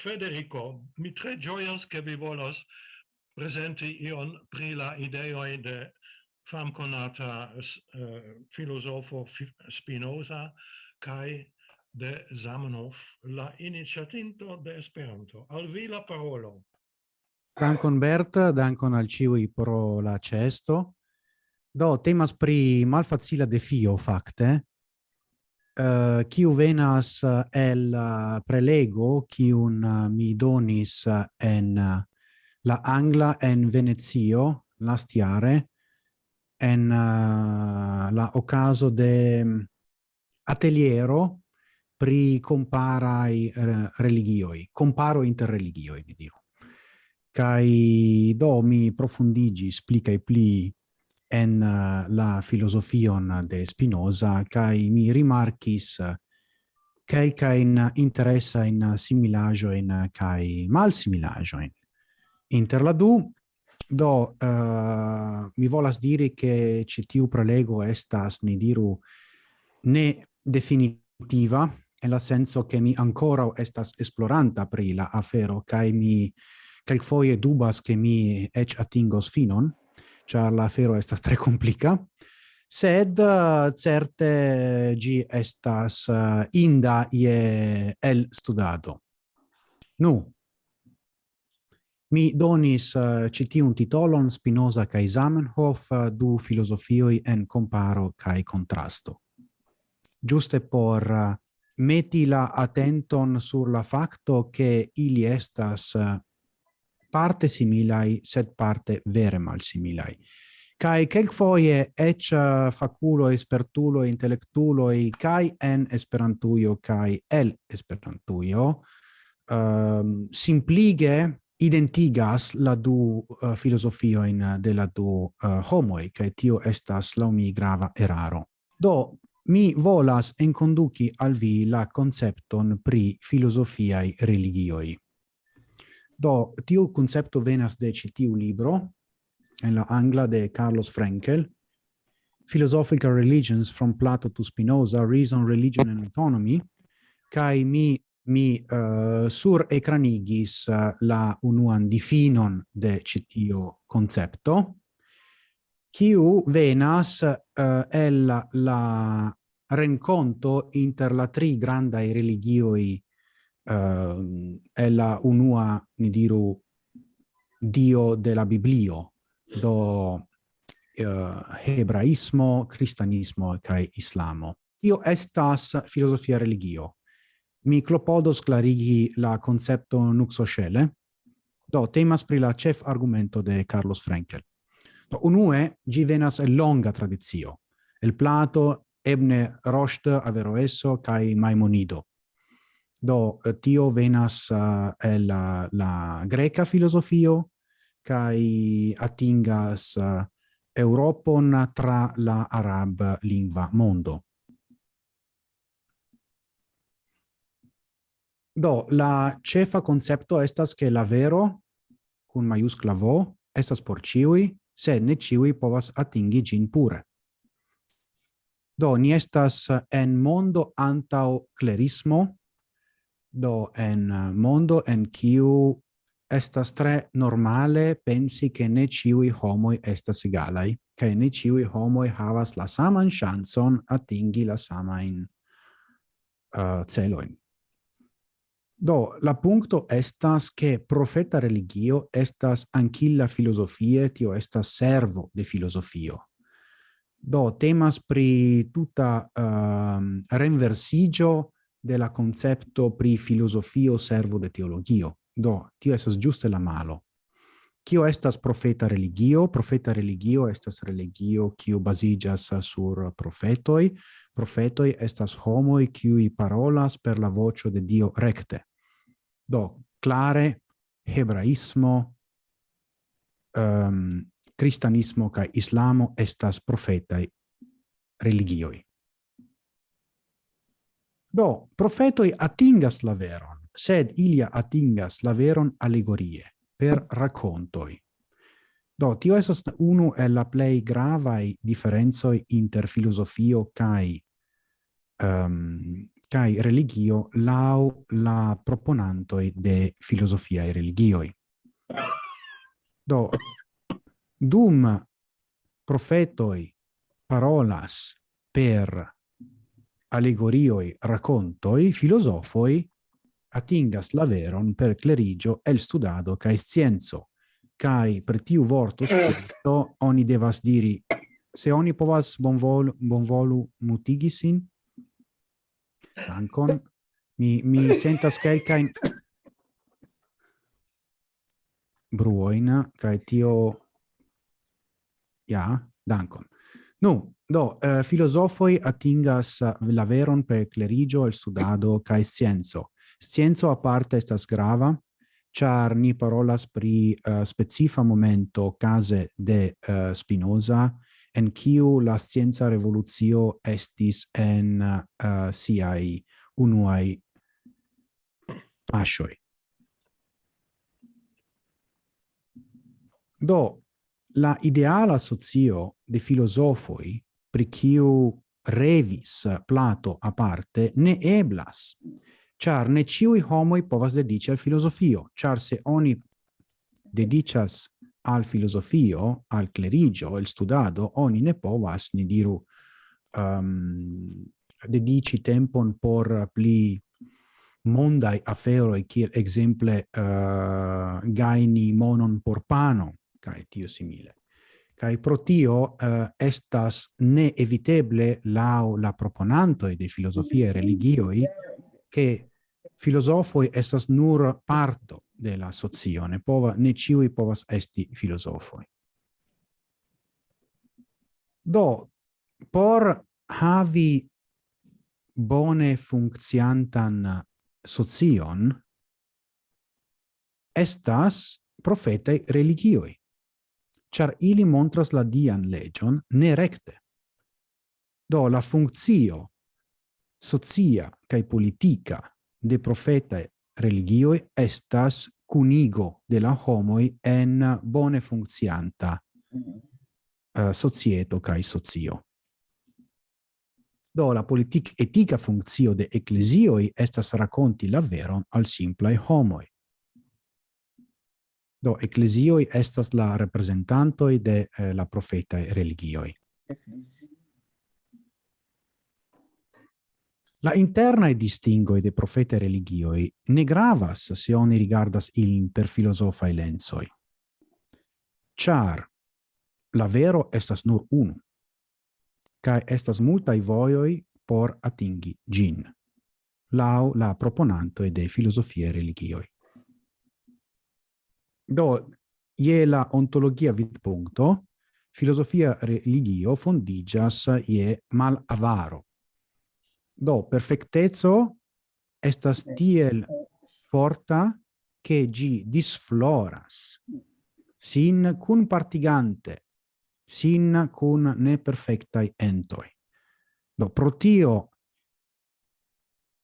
Federico, mi tre gioias che vi volas presenti ion pri la ideoi de fam conata uh, eh, filosofo Spinoza kai de Zamenhof, la iniziatinto de Esperanto. Al vi la parolo. Dankon Bert, dankon al ciui pro la cesto. Do temas pri malfacila defio facte uh, kiu venas eh, el eh, prelego kiun mi donis en la angla en Venezio lastiare en la ocaso de mm, ateliero pri comparai religioi, comparo inter religioi, mi diru. Cai do mi profundigi, splicai pli en eh, la filosofion de Spinoza kai mi rimarkis kai eh, kai in interessa in similajo in kai mal similajo in inter la du do uh, mi volas diri che citiu prelego estas ni diru ne definitiva en la senso che mi ancora estas esploranta pri la afero kai mi kelkfoje dubas che mi ec atingos finon char la fero estas tre complica, sed uh, certe gi estas uh, inda ie el studado. Nu, mi donis eh, uh, citiun titolon Spinoza cae Zamenhof uh, du filosofioi en comparo cae contrasto. Giuste por uh, meti la attenton sur la facto che ili estas uh, parte similai, sed parte vere mal similai Kai kelkfoje ec eh, faculo espertulo intellectulo kai en esperantujo kai el esperantujo um, ehm, simplige identigas la du eh, uh, filosofio in de la du uh, homoi kai tio estas la mi grava eraro. Do mi volas en enconduki al vi la concepton pri filosofiai religioi. Do, tiu concepto venas de citiu libro, en la angla de Carlos Frenkel, Philosophical Religions from Plato to Spinoza, Reason, Religion and Autonomy, kai mi mi uh, sur ecranigis uh, la unuan difinon de citio concepto, kiu venas uh, el la renconto inter la tri grandai religioi Eh, è la unua, ni diru, dio della Biblio, do eh, hebraismo, cristianismo kai islamo. Tio estas filosofia religio. Mi clopodos clarigi la koncepto nuxoŝele, do temas pri la chef argumento de Carlos Frankel. Do unue gi venas el longa tradizio el Plato, Ebne Rost, Averroeso kai Maimonido. Do, eh, tio venas uh, el la, la greca filosofio, kai atingas uh, eh, Europon tra la arab lingua mondo. Do, la cefa concepto estas che la vero, cun maiuscla vo, estas por ciui, se ne ciui povas atingi gin pure. Do, ni estas en mondo antau clerismo, do en eh, mondo en kiu estas tre normale pensi che ne ciui homoi estas egalai, che ne ciui homoi havas la saman chanson atingi la samain uh, celoin. Do, la punto estas che profeta religio estas anchilla filosofie, tio estas servo de filosofio. Do, temas pri tuta uh, renversigio de la concepto pri filosofio servo de teologio. Do, tio esas giuste la malo. Kio estas profeta religio? Profeta religio estas religio kiu bazigas sur profetoi. Profetoi estas homoi kiuj parolas per la vocio de Dio recte. Do, clare hebraismo, ehm, um, cristianismo ca islamo estas profetai religioi. Do, profetoi atingas la veron, sed ilia atingas la veron allegorie, per raccontoi. Do, tio esas unu e la plei gravai differenzoi inter filosofio cae um, cae religio lau la proponantoi de filosofiae religioi. Do, dum profetoi parolas per allegorioi, racontoi, filosofoi atingas la veron per clerigio el studado cae scienzo. Cae per tiu vorto scritto oni devas diri se oni povas bonvolu, bonvolu mutigisin? dankon, mi, mi sentas quelcain bruoina, cae tio, ja, dankon. Nu, Do, uh, filosofoi atingas eh, la veron per clerigio, el studado, cae scienzo. Scienzo a parte estas grava, char ni parolas pri uh, specifa momento case de uh, Spinoza, en kiu la scienza revoluzio estis en uh, siai unuai pasioi. Do, la ideala socio de filosofoi pri kiu revis Plato aparte ne eblas, char ne ciui homoi povas dedici al filosofio, char se oni dedicas al filosofio, al clerigio, el studado, oni ne povas, ni diru, um, dedici tempon por pli mondai aferoi, kiel exemple uh, gaini monon por pano, cae tio simile. Kai pro tio uh, estas neeviteble lau la proponantoi de filosofie mm-hmm. religioi che filosofoi estas nur parto de la socio, ne, pova, ne ciui povas esti filosofoi. Do, por havi bone funcciantan socion, estas profetae religioi char ili montras la dian legion ne recte. Do la funzio socia cae politica de profetae religioi estas cunigo de la homoi en bone funccianta uh, societo kai socio. Do la politic etica funzio de ecclesioi estas raconti la veron al simplai homoi. Do ecclesioi estas la representantoi de eh, la profeta religioi. La interna e distingo de profeta religioi ne gravas se oni rigardas il per e lensoi. Char, la vero estas nur unu, Kai estas multai voioi por atingi gin, lau la proponantoi de filosofie religioi. Do, ie la ontologia vidpunkto, filosofia religio fondigas ie mal avaro. Do, perfectezo estas tiel forta che gi disfloras, sin cun partigante, sin cun ne perfectai entoi. Do, protio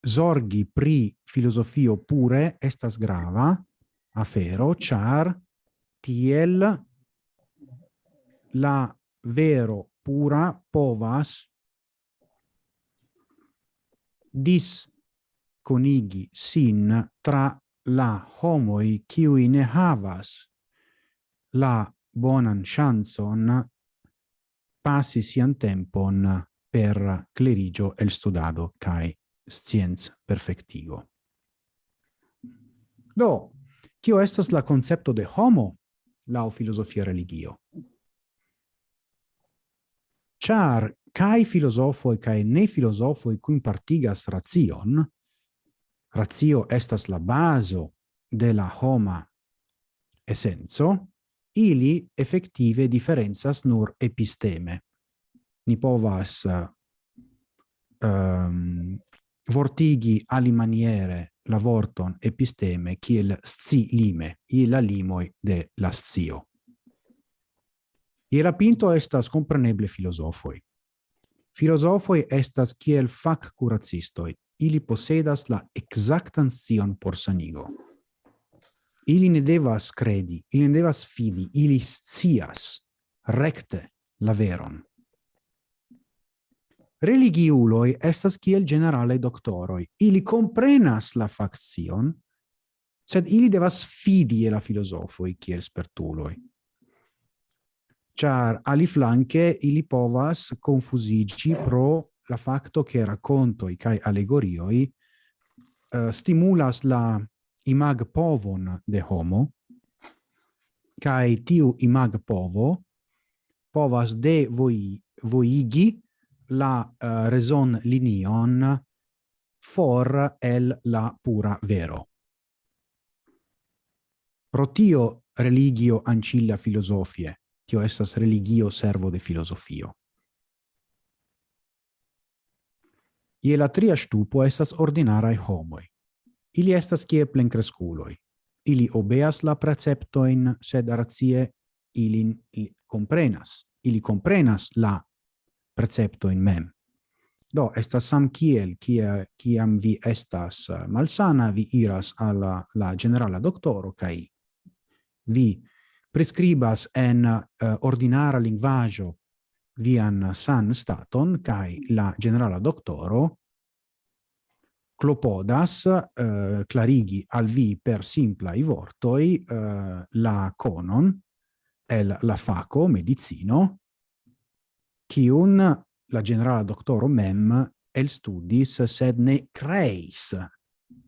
zorgi pri filosofio pure estas grava, afero, char tiel la vero pura povas dis conigi sin tra la homoi qui ne havas la bonan chanson passi sian tempon per clerigio el studado cae scienz perfectigo. Do, Kio estas la concepto de homo la filosofia religio? Char kai filosofoi kai ne filosofoi cun partigas razion, razio estas la baso de la homa essenzo, ili effettive differenzas nur episteme. Ni povas um, vortigi ali maniere la vorton episteme kiel sci lime, i la limoi de la scio. Iera pinto estas compreneble filosofoi. Filosofoi estas kiel fac curacistoi, ili posedas la exactan scion por sanigo. Ili ne devas credi, ili ne devas fidi, ili scias recte la veron religiuloi estas kiel generale doctoroi. Ili comprenas la faction, sed ili devas fidi la filosofoi kiel spertuloi. Char ali flanque ili povas confusigi pro la facto che raccontoi kai allegorioi uh, eh, stimulas la imag povon de homo, kai tiu imag povo povas de voi, voigi la uh, raison linion for el la pura vero. Protio religio ancilla filosofie, tio estas religio servo de filosofio. Ie la tria stupo estas ordinarae homoi. Ili estas kie plencresculoi. Ili obeas la preceptoin, sed razie ilin comprenas. Ili comprenas la precepto in mem. Do, estas sam kiel, kia, kiam vi estas eh, malsana, vi iras alla la generala doktoro kai vi prescribas en uh, ordinara lingvaggio vian san staton, kai la generala doktoro clopodas uh, eh, clarigi al vi per simplai vortoi uh, la conon el la faco medicino quiun la generala doctoro mem elstudis, sed ne creis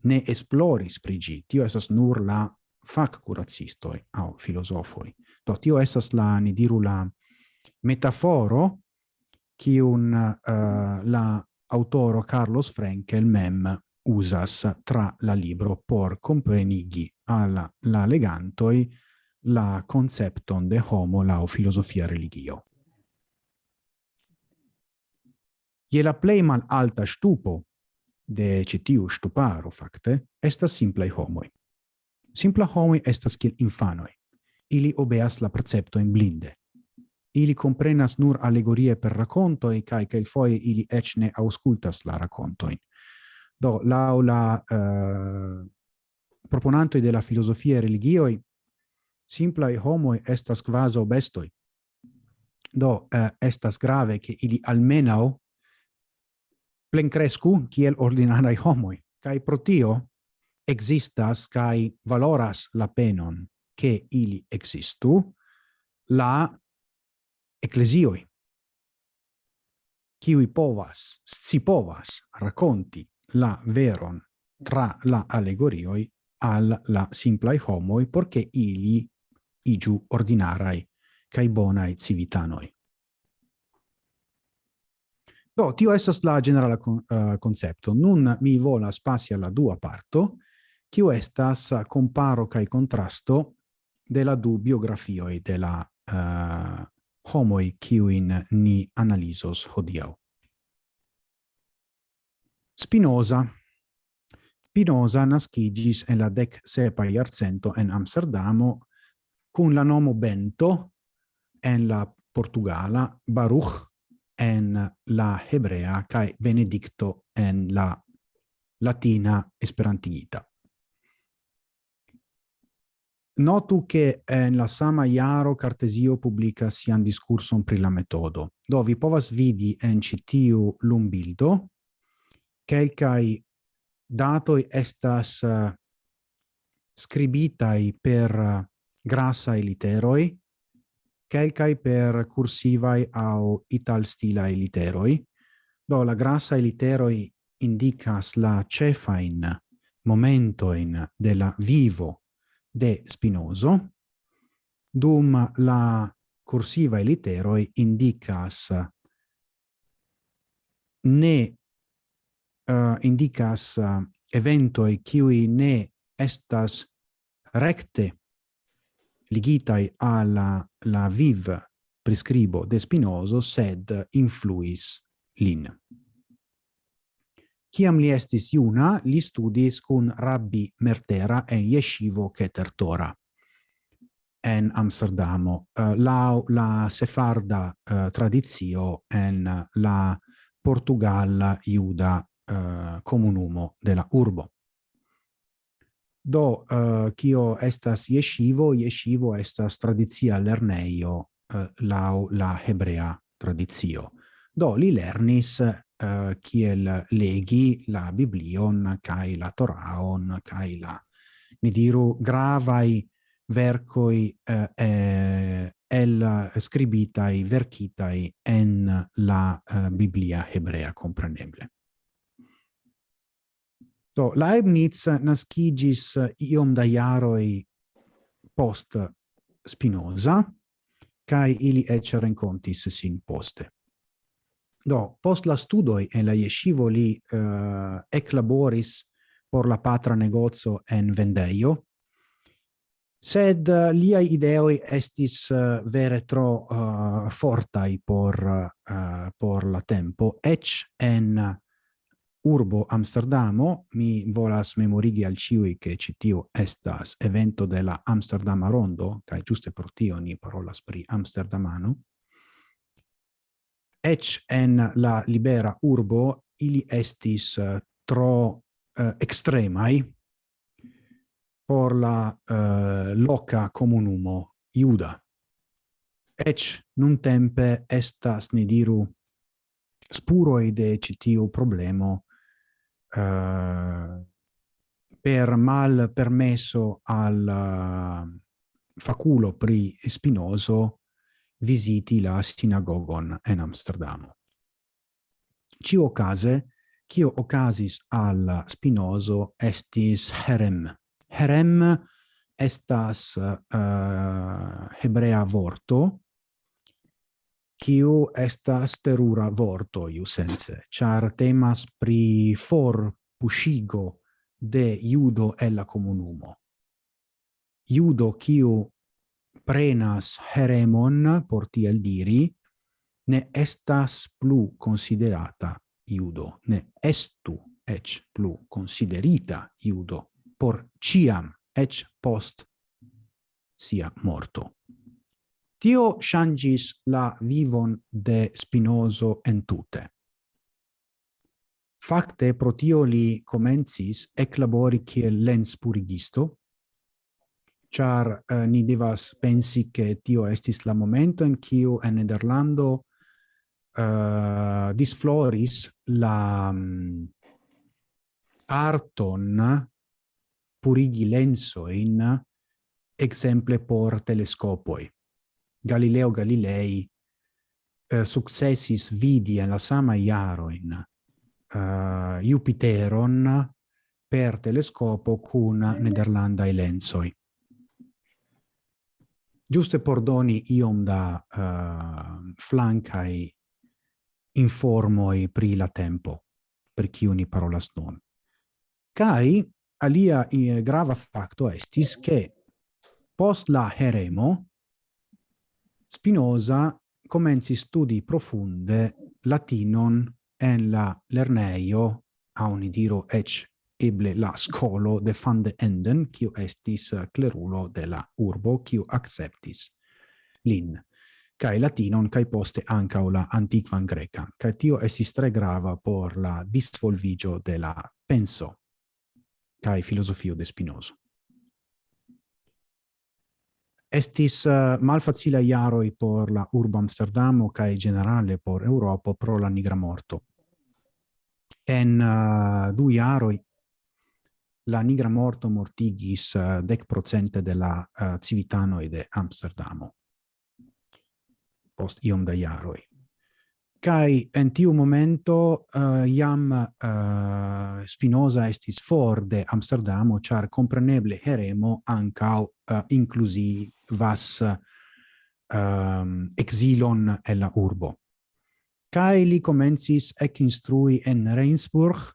ne esploris prigi. Tio esas nur la fac curacistoi au filosofoi. Do tio esas la, ni diru la metaforo quiun uh, eh, la autoro Carlos Frenkel mem usas tra la libro por comprenigi alla la legantoi la concepton de homo la filosofia religio. Ie la plei mal alta stupo de citiu stuparo facte estas simplai homoi. Simpla homoi estas kiel infanoi. Ili obeas la preceptojn blinde. Ili comprenas nur allegorie per racontoi, cae foi ili ec ne auscultas la racontoin. Do, lau la eh, uh, proponantoi de la filosofia religioi, simplai homoi estas quaso bestoi. Do, uh, estas grave che ili almenau plencrescu kiel ordinarai homoi, cae pro tio existas cae valoras la penon che ili existu la ecclesioi, qui povas, scipovas, raconti la veron tra la allegorioi al la simplai homoi, porche ili igiu ordinarai cae bonai civitanoi. Do, tio estas la generala con, uh, concepto. Nun mi volas pasi alla dua parto, kiu estas eh, comparo kai contrasto de la du biografioi de la uh, homoi kiuin ni analisos hodiau. Spinoza. Spinoza nascigis en la dec sepa iarcento en Amsterdamo cun la nomo Bento en la Portugala Baruch en la hebrea kai benedicto en la latina esperantigita. Notu che en la sama iaro Cartesio publica sian discurson pri la metodo, do vi povas vidi en citiu lumbildo, quelcae datoi estas uh, scribitai per eh, uh, grassae literoi, quelcae per cursivai au ital stilae literoi. Do la grassa literoi indicas la cefain momentoin de la vivo de Spinoso, dum la cursiva literoi indicas ne uh, indicas uh, eventoi qui ne estas recte ligitai alla la viv prescribo de Spinoso, sed influis lin. Ciam li estis iuna, li studis cun Rabbi Mertera en Yeshivo Keter Tora en Amsterdamo, eh, uh, la, la sefarda uh, tradizio en la Portugal iuda uh, comunumo della urbo. Do, eh, uh, kio estas yeshivo, yeshivo estas tradizia lerneio uh, lau la hebrea tradizio. Do, li lernis uh, kiel legi la Biblion, kai la Toraon, kai la, mi diru, gravai vercoi uh, eh, el scribitai, verkitai en la uh, Biblia hebrea compreneble. Do Leibniz nascigis iom da iaroi post Spinoza, cae ili ecce rencontis sin poste. Do, post la studoi en la yeshivo li uh, eclaboris por la patra negozio en vendeio, sed uh, liai ideoi estis uh, vere tro uh, fortai por, uh, por la tempo, ec en urbo Amsterdamo, mi volas memorigi al ciui che citio estas evento de la Amsterdama Rondo, cae giuste pro tio ni parolas pri Amsterdamano, ec en la libera urbo ili estis eh, tro uh, extremai por la uh, loca comunumo iuda. Ec nun tempe estas, ne diru, spuroi de citiu problemo Eh, per mal permesso al eh, faculo pri Spinoso visiti la sinagogon en Amsterdamo. Cio case, cio ocasis al Spinoso estis herem. Herem estas uh, hebrea vorto, kiu estas terura vorto iusence, char temas pri for pushigo de judo e la comunumo. Judo kiu prenas heremon, por tiel diri, ne estas plu considerata iudo, ne estu ec plu considerita iudo, por ciam ec post sia morto. Tio changis la vivon de Spinozo entute. Fakte pro tio li comencis eclabori kiel lens purigisto, char uh, ni devas pensi che tio estis la momento in kiu en Nederlando eh, disfloris la um, arton purigi lenso in exemple por telescopoi. Galileo Galilei eh, successis vidi en la sama iaroin eh, uh, Jupiteron per telescopo cun Nederlandai lensoi. Giuste por doni iom da uh, flancai informoi pri la tempo, per ciuni parolas non. Cai alia eh, grava facto estis che post la heremo Spinoza comenzi studi profunde latinon en la lerneio, a un idiro ec eble la scolo de fan de enden, quio estis clerulo de la urbo, quio acceptis lin kai latinon kai poste anca la antiquan greca kai tio estis tre grava por la disvolvigio de la penso kai filosofio de Spinoza. Estis uh, malfacila iaroi por la urbo Amsterdamo kai generale por Europa pro la nigra morto. En uh, du iaroi la nigra morto mortigis eh, uh, dec procente de la uh, civitanoi de Amsterdamo post iom da iaroi kai en tiu momento eh, uh, iam uh, eh, Spinoza estis for de Amsterdamo char compreneble heremo ancau uh, eh, inclusi vas um, ehm, exilon e la urbo. Kai li comencis ec instrui en Reinsburg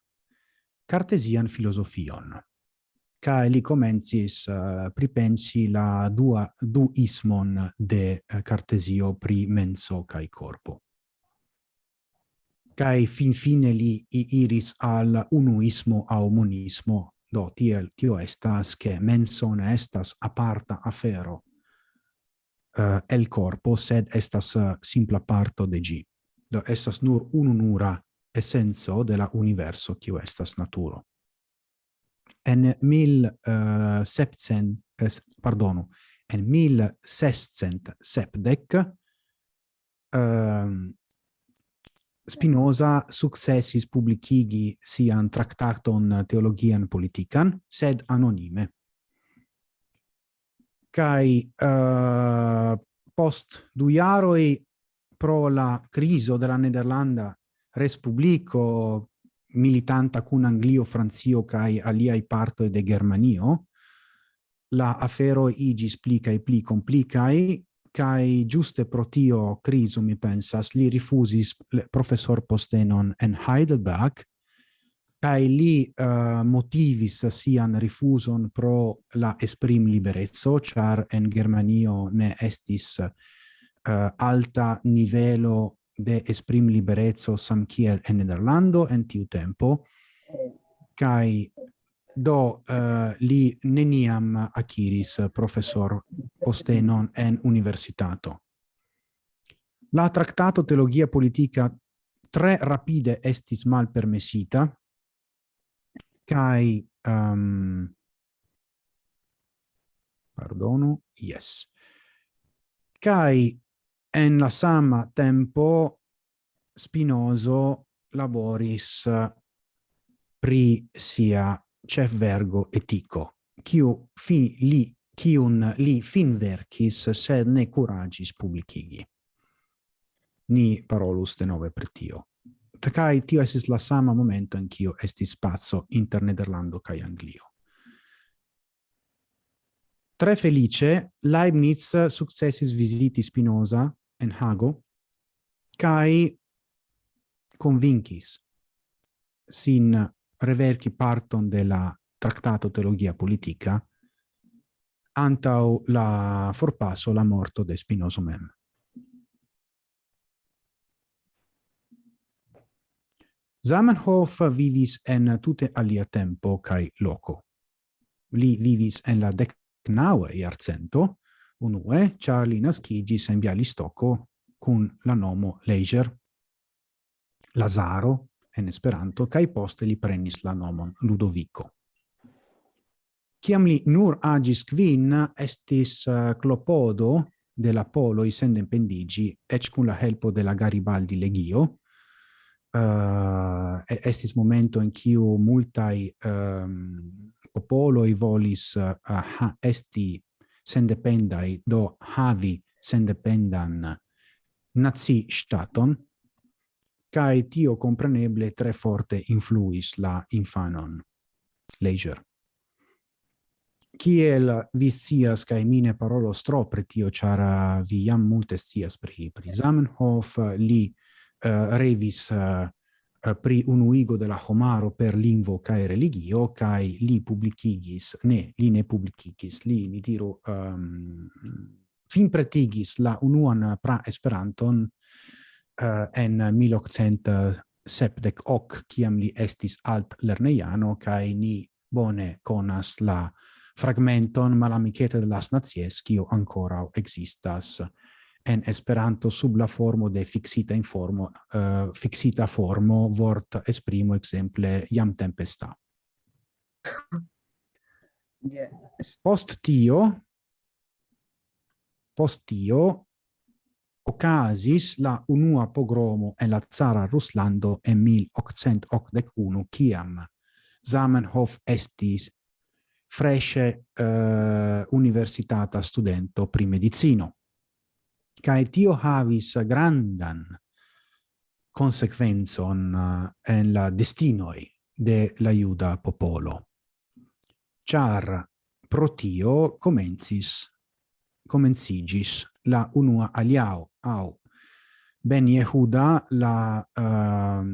cartesian filosofion. Kai li comencis uh, pripensi la dua duismon de uh, Cartesio pri menso kai corpo kai fin fine li iris al unuismo au monismo. Do tiel tio estas che menson estas aparta afero uh, el corpo sed estas uh, simpla parto de gi. Do estas nur ununura essenzo de la universo tio estas naturo. En mil uh, septcent eh, pardonu en mil sescent sepdec um, Spinoza successis publicigi sian tractaton theologian politican, sed anonime. Cai uh, post du iaroi pro la criso della Nederlanda respublico militanta cun Anglio, Francio cae aliai partoi de Germanio, la afero igi splicae pli complicae, kai giuste pro tio criso mi pensas li rifusis professor postenon en Heidelberg kai li uh, motivis sian rifuson pro la esprim liberezzo char en Germanio ne estis uh, alta nivelo de esprim liberezzo sam kiel en Nederlando en tiu tempo kai do uh, li neniam acquiris eh, professor postenon en universitato. La tractato teologia politica tre rapide estis mal permesita, kai um, ehm, pardono, yes. Kai en la sama tempo Spinoso laboris pri sia chef vergo etico, kiu fi li kiun li fin verkis, sed ne curagis publicigi. Ni parolus de nove per tio. tacai tio esis la sama momento in kio estis spazio inter Nederlando kai Anglio. Tre felice, Leibniz successis visiti Spinoza en Hago, kai convincis sin preverki parton de la tractato teologia politica antau la forpasso la morto de Spinoso mem. Zamenhof vivis en tute alia tempo cae loco. Li vivis en la decnaue iarcento, unue, char li nascigis en Bialistocco cun la nomo Leiger, Lazaro, en Esperanto kaj poste li prenis la nomon Ludovico. Kiam li nur agis kvin estis eh, clopodo de la polo sen pendigi ec kun la helpo de la Garibaldi legio uh, estis momento in kiu multai um, popoloi volis uh, ha, esti sendependai do havi sendependan nazi staton cae tio compreneble tre forte influis la infanon. Leisure. Kiel vi sias, cae mine parolo stro pre tio, char vi jam multe sias pri, pri Zamenhof, li uh, revis uh, pri unuigo de la homaro per lingvo cae religio, cae li publicigis, ne, li ne publicigis, li, mi diru, ehm, um, fin pretigis la unuan pra Esperanton uh, en 1870 eh, hoc kiam li estis alt lerneiano kai ni bone conas la fragmenton malamicete de las nazies kio ancora existas en Esperanto sub la formo de fixita in formo uh, fixita formo vort esprimo exemple jam tempesta yes. post tio post tio ocasis la unua pogromo en la zara Ruslando en 1881, ciam Zamenhof estis fresce uh, eh, universitata studento pri medicino. Cae tio havis grandan consequenzon eh, en la destinoi de la iuda popolo. Char pro tio comencis comencigis la unua aliao au. Ben Yehuda la uh,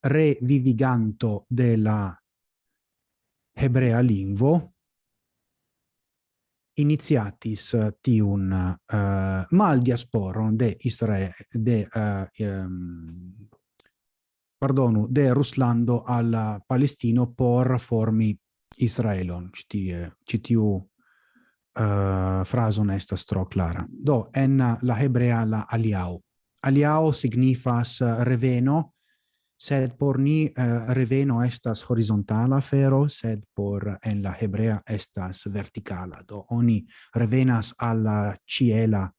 reviviganto della hebrea lingvo initiatis eh, tiun uh, mal diasporon de Israel de uh, um, pardonu de Ruslando al Palestino por formi Israelon citie citiu Eh, uh, fraso estas tro clara. Do, en la hebrea la aliao. Aliao signifas eh, reveno, sed por ni uh, reveno estas horizontala fero, sed por en la hebrea estas verticala. Do, oni revenas alla ciela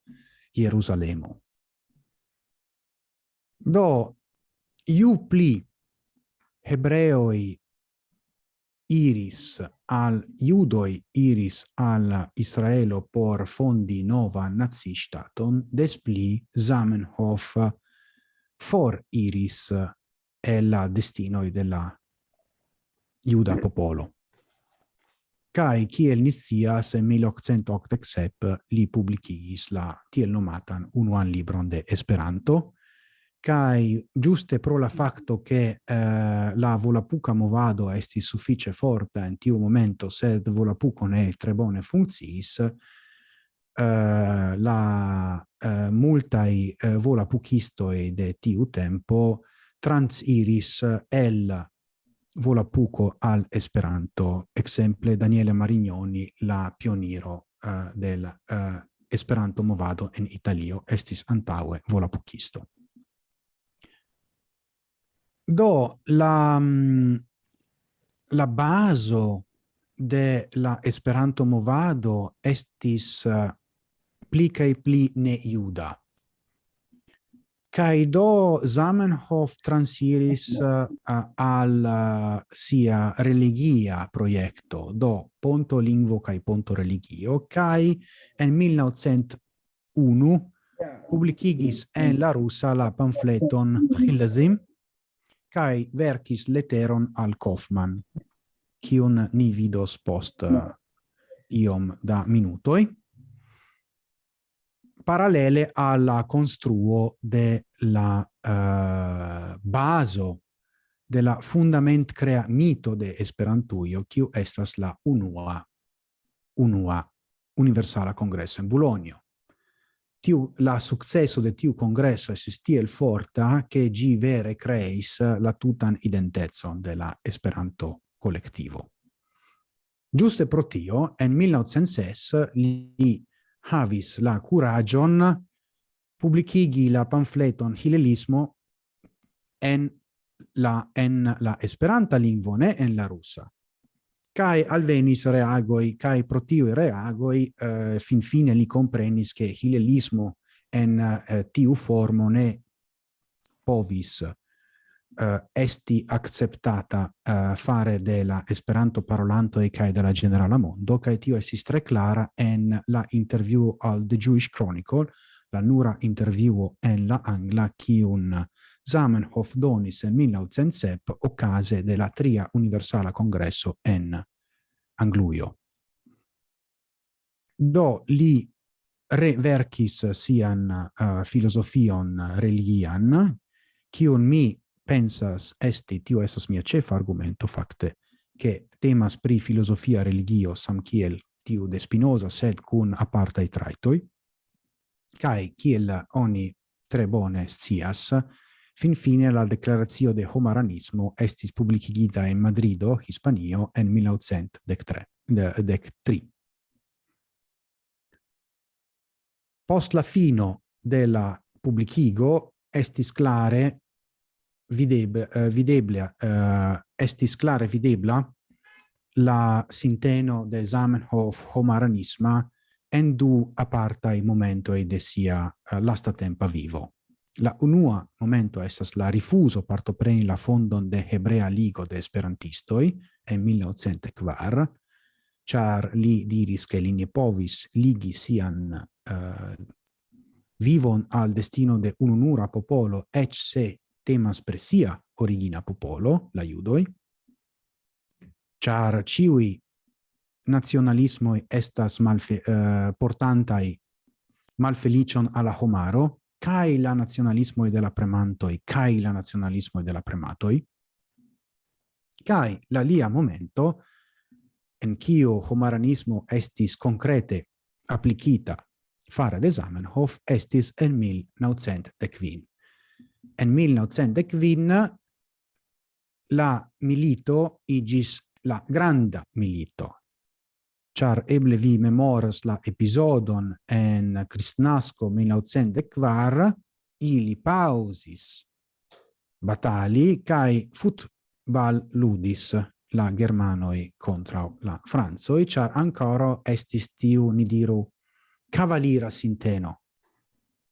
Jerusalemo. Do, iu pli hebreoi iris al judoi iris al Israelo por fondi nova nazi staton, des pli Zamenhof for iris el la destinoi della juda popolo. Kai kiel nisias, se 1887 li publikigis la tiel nomatan unuan libron de Esperanto, kai giuste pro la facto che eh, la volapuca movado esti suffice forta in tiu momento sed volapuco ne tre bone funcis eh, la eh, multai eh, volapucistoi de tiu tempo transiris el volapuco al esperanto. Exemple Daniele Marignoni la pioniro uh, eh, del uh, esperanto movado en italio estis antaue volapukisto Do la mm, la baso de la Esperanto movado estis eh, pli kaj pli ne juda. Kaj do Zamenhof transiris uh, al uh, sia religia projekto, do ponto lingvo kaj ponto religio, kaj en 1901 publikigis en la rusa la pamfleton Hillazim, kai verkis leteron al Kaufmann, kiun ni vidos post mm. iom da minutoi, parallele alla construo de la uh, baso de la fundament crea mito de esperantuio kiu estas la unua, unua universala congresso in Bologna tiu, la successo de tiu congresso estis tiel forta eh, che gi vere creis eh, la tutan identezon de la Esperanto colectivo. Giuste pro tio, en 1906 li havis la curagion publicigi la pamfleton Hilelismo en la, en la Esperanta lingvo, ne en la russa kai alvenis reagoi, kai pro reagoi uh, fin fine li comprenis che hilelismo en uh, tiu formo ne povis uh, esti acceptata uh, fare della esperanto parolanto e kai della generala mondo, kai tio estis tre clara en la interview al The Jewish Chronicle, la nura interview en la angla, cium Zamenhof donis en 1907 occase de la tria universala congresso en Angluio. Do li reverkis sian uh, filosofion religian, kiun mi pensas esti, tio esas mia cefa argumento facte, che temas pri filosofia religio sam kiel tiu de Spinoza, sed cun apartai traitoi, cae kiel oni tre bone scias, fin fine la declaratio de homaranismo estis publicigita in Madrido, Hispanio, en 1913. De, Post la fino de la publicigo estis clare videb, uh, videble, uh, estis clare videbla la sinteno de Zamenhof homaranisma en du apartai momentoi de sia uh, lasta tempa vivo La unua momento estas la rifuso partopreni la fondon de Hebrea Ligo de Esperantistoj en 1904, char li diris che li ne povis ligi sian uh, vivon al destino de ununura popolo, ec se temas presia origina popolo, la judoi, char ciui nazionalismoi estas malfe, uh, portantai malfelicion alla homaro, kai la nazionalismo de la e kai la nazionalismo de la prematoi? Kai la lia momento en kio homaranismo estis concrete applicita fare de Zamenhof estis en 1915. En 1915 la milito igis la granda milito, char eble vi memoras la episodon en Cristnasco 1904, ili pausis batali kai futbal ludis la germanoi contra la franzoi, char ancora estis tiu, ni diru, cavalira sinteno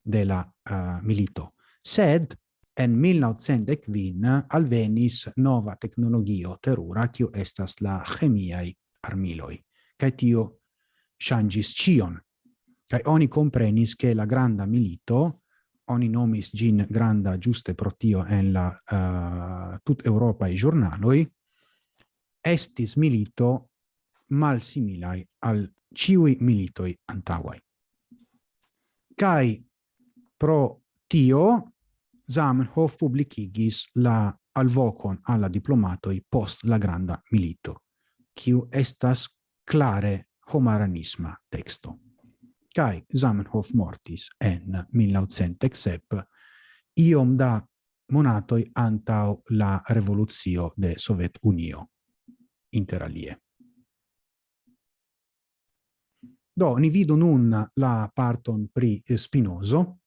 de la uh, milito. Sed en 1900 vin alvenis nova tecnologio terura, kiu estas la chemiai armiloi. Cae tio changis cion. Cae oni comprenis che la granda milito, oni nomis gin granda giuste protio en la uh, tut Europa i giornaloi, estis milito mal similai al ciui militoi antauai. Kai pro tio Zamenhof publicigis la alvocon alla diplomatoi post la granda milito, quiu estas clare homaranisma texto. Kai Zamenhof mortis en 1907 iom da monatoi antau la revoluzio de Sovet Unio interalie. Do, ni vidu nun la parton pri Spinoso,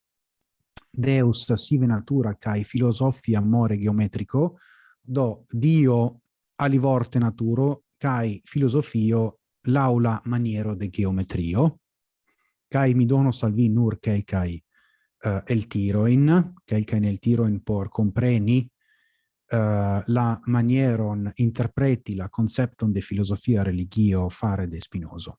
Deus sive natura cae filosofia more geometrico, do Dio alivorte naturo cae filosofio l'aula maniero de geometrio, cae mi dono salvi vi nur calcai uh, eh, el tiroin, nel tiro tiroin por compreni uh, la manieron interpreti la concepton de filosofia religio fare de Spinoso.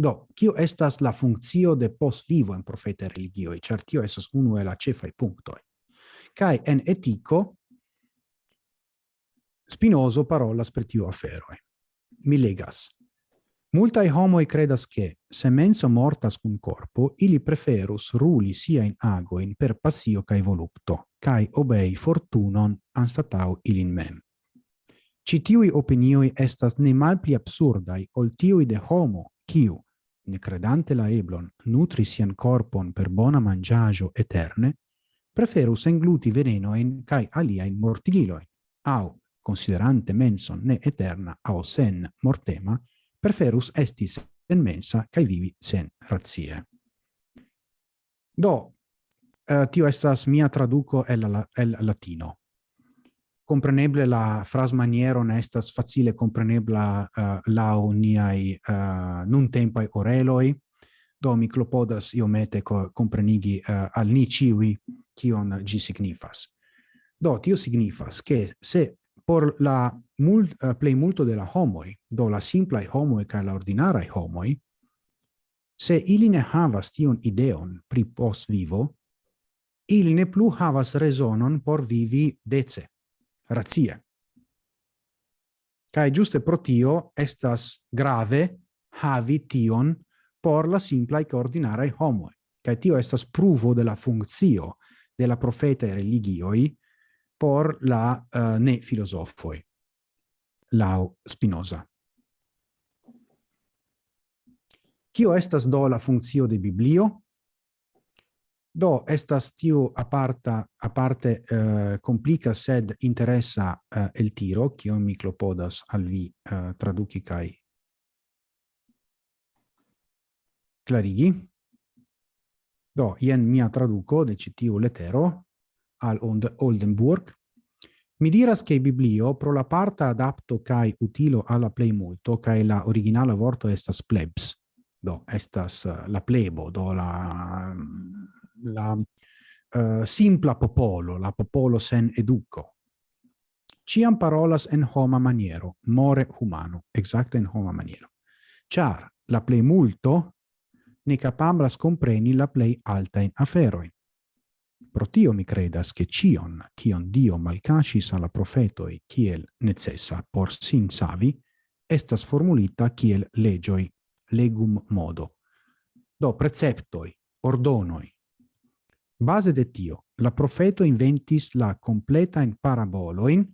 Do, kio estas la funzio de post vivo en profeta religio e certio esas uno e la ĉefaj punto kai en etico Spinoso parola spretio afero mi legas. Multai homoi credas che, se menso mortas cum corpo, ili preferus ruli sia in agoin per passio cae volupto, cae obei fortunon anstatau ilin mem. Citiui opinioi estas ne mal pli absurdai ol tiui de homo, kiu, ne credante la eblon, nutri sian corpon per bona mangiagio eterne, preferus engluti venenoin cae aliaen mortigiloin, au, considerante menson ne eterna au sen mortema, preferus estis sen mensa cae vivi sen razie. Do, uh, tio estas mia traduco el, la, el latino. Compreneble la fras maniero ne estas facile comprenebla uh, lau niai uh, nun tempai oreloi, do mi clopodas iomete comprenigi uh, al ni ciui cion gi signifas. Do, tio signifas che se por la mult, uh, plei multo de la homoi, do la simplai homoi ca la ordinarai homoi, se ili ne havas tion ideon pri pos vivo, ili ne plu havas resonon por vivi dece, razie. Cae giuste pro tio estas grave havi tion por la simplai ca ordinara homoi. Cae tio estas pruvo de la funzio de la e religioi por la uh, ne filosofoi lau Spinoza. Cio estas do la funzio de Biblio? Do estas tiu aparta, aparte uh, complica sed interessa uh, eh, el tiro, kio mi clopodas al vi uh, traduci kaj clarigi. Do, ien mia traduco de citiu letero, al Oldenburg, mi diras che biblio pro la parta adapto kai utilo alla play multo kai la originala vorto estas plebs. Do estas eh, la plebo do la mm, la uh, simpla popolo la popolo sen educo. Ciam parolas en homa maniero more humano exacte en homa maniero. Char la plei multo ne capablas compreni la plei alta in aferoin. Pro tio mi credas che cion, cion Dio malcacis alla profetoi kiel necessa por sin savi, estas formulita kiel legioi, legum modo. Do preceptoi, ordonoi. Base de tio, la profeto inventis la completa in paraboloin,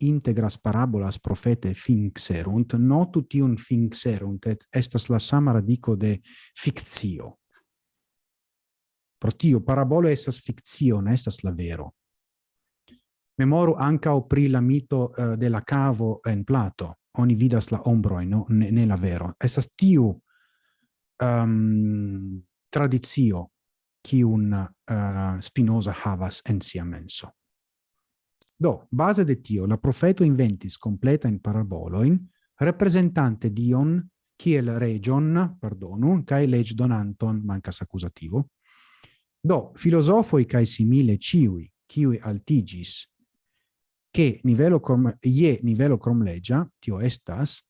integras parabolas profete finxerunt, notu tion finxerunt, et estas la sama radico de fictio, Pro tio parabolo estas fictio, ne estas la vero. Memoru ancao pri la mito uh, de la cavo en Plato. Oni vidas la ombroi, no? ne, ne la vero. Estas tiu ehm, um, tradizio kiun uh, Spinoza havas en sia menso. Do, base de tio, la profeto inventis completa in paraboloin, representante dion, kiel region, pardonu, cae leg donanton, mancas accusativo, Do, filosofoi cae simile ciui, ciui altigis, che nivelo crom, ie nivelo crom legia, tio estas,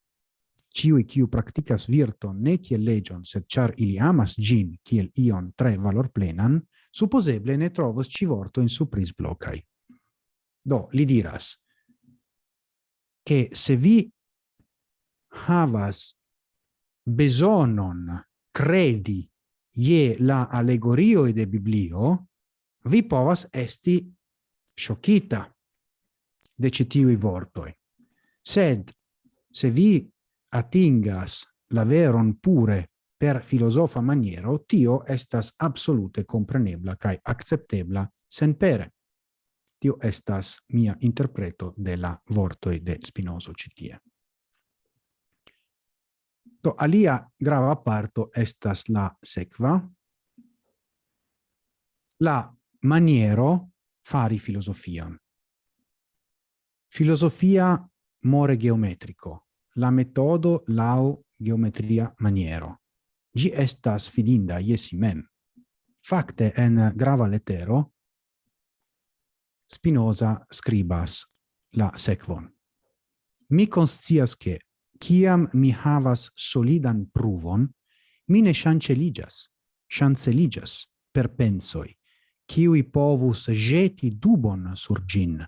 ciui ciu practicas virton ne ciel legion, sed char ili amas gin ciel ion tre valor plenan, supposeble ne trovos civorto in supris blocai. Do, li diras, che se vi havas besonon credi ie la allegorio de Biblio, vi povas esti shockita de citiui vortoi. Sed, se vi atingas la veron pure per filosofa maniero, tio estas absolute comprenebla cae acceptebla sen pere. Tio estas mia interpreto de la vortoi de Spinoza citie. Do alia grava parto estas la sekva la maniero fari filosofian. Filosofia more geometrico, la metodo lau geometria maniero. Gi estas fidinda iesi mem. Fakte en grava letero Spinoza scribas la sequon. Mi conscias che ciam mi havas solidan pruvon, mi ne chanceligas, chanceligas per pensoi, ciui povus jeti dubon sur gin.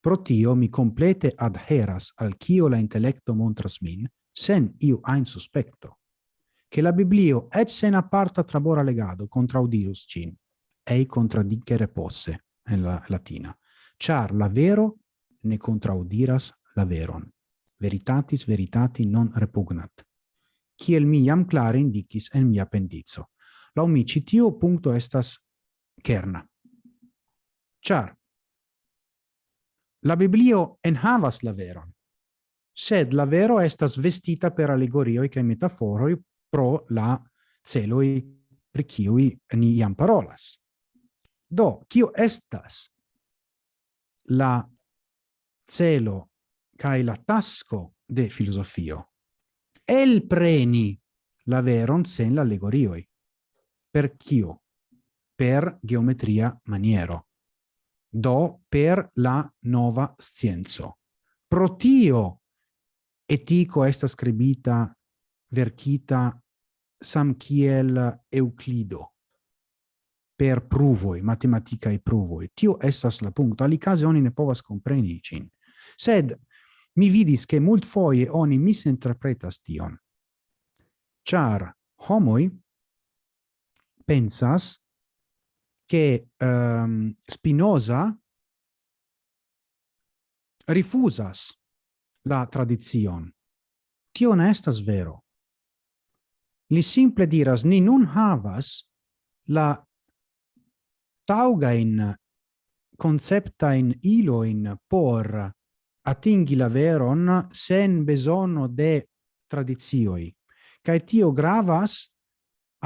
Pro tio mi complete adheras al cio la intellecto montras min, sen iu ein suspecto, che la Biblio et sen aparta trabora legado contraudirus cin, ei contradicere posse, en la latina, char la vero ne contraudiras la veron veritatis veritati non repugnat. Kiel mi jam clare indicis en mia pendizo. Lau mi citio puncto estas kerna. Char, la Biblio enhavas la veron, sed la vero estas vestita per allegorioi cae metaforoi pro la celoi pri kiui ni iam parolas. Do, kio estas la celo cae la tasco de filosofio. El preni la veron sen l'allegorioi. Per cio? Per geometria maniero. Do per la nova scienzo. Pro tio etico esta scribita verkita sam kiel Euclido per pruvoi, matematicae pruvoi. Tio essas la punto. Ali case oni ne povas compreni cin. Sed mi vidis che mult foie oni misinterpretas tion. Char homoi pensas che um, ehm, Spinoza rifusas la tradizion. Tio ne estas vero. Li simple diras, ni nun havas la taugain conceptain iloin por atingi la veron sen besono de tradizioi. Cae tio gravas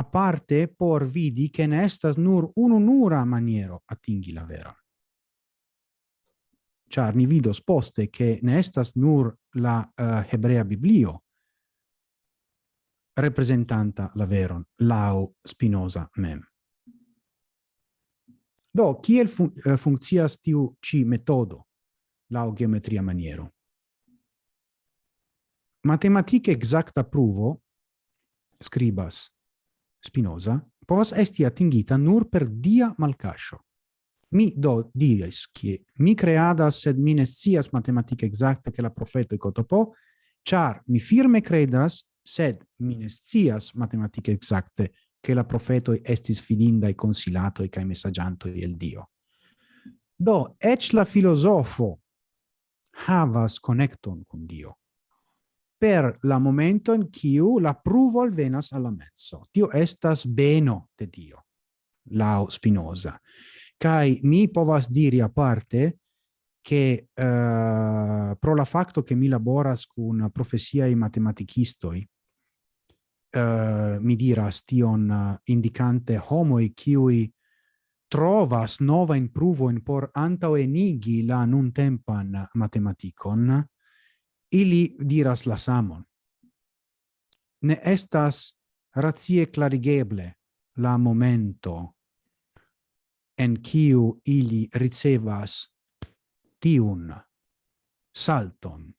parte por vidi che ne estas nur ununura maniero atingi la veron. Char ni vidos poste che ne estas nur la uh, hebrea biblio representanta la veron, lao Spinoza mem. Do, kiel fun eh, uh, funkcias tiu ci metodo? la geometria maniero. Matematike exacta pruvo, scribas Spinoza, povas esti atingita nur per dia malcascio. Mi do diris che mi creadas sed mi ne scias matematike exacte che la profeto Cotopo, char mi firme credas sed mi ne scias matematike exacte che la profeto estis fidinda e consilato e cae messaggianto el Dio. Do ec la filosofo havas connecton con Dio per la momento in quiu la pruvo alvenas alla menso. Tio estas beno de Dio, lau Spinoza. Cai mi povas diri a parte che uh, pro la facto che mi laboras cun profesiai matematicistoi, uh, mi diras tion uh, indicante homoi kiui trovas nova in pruvo in por antao enigi la nun tempan matematicon ili diras la samon. Ne estas racie clarigeble la momento en kiu ili ricevas tiun salton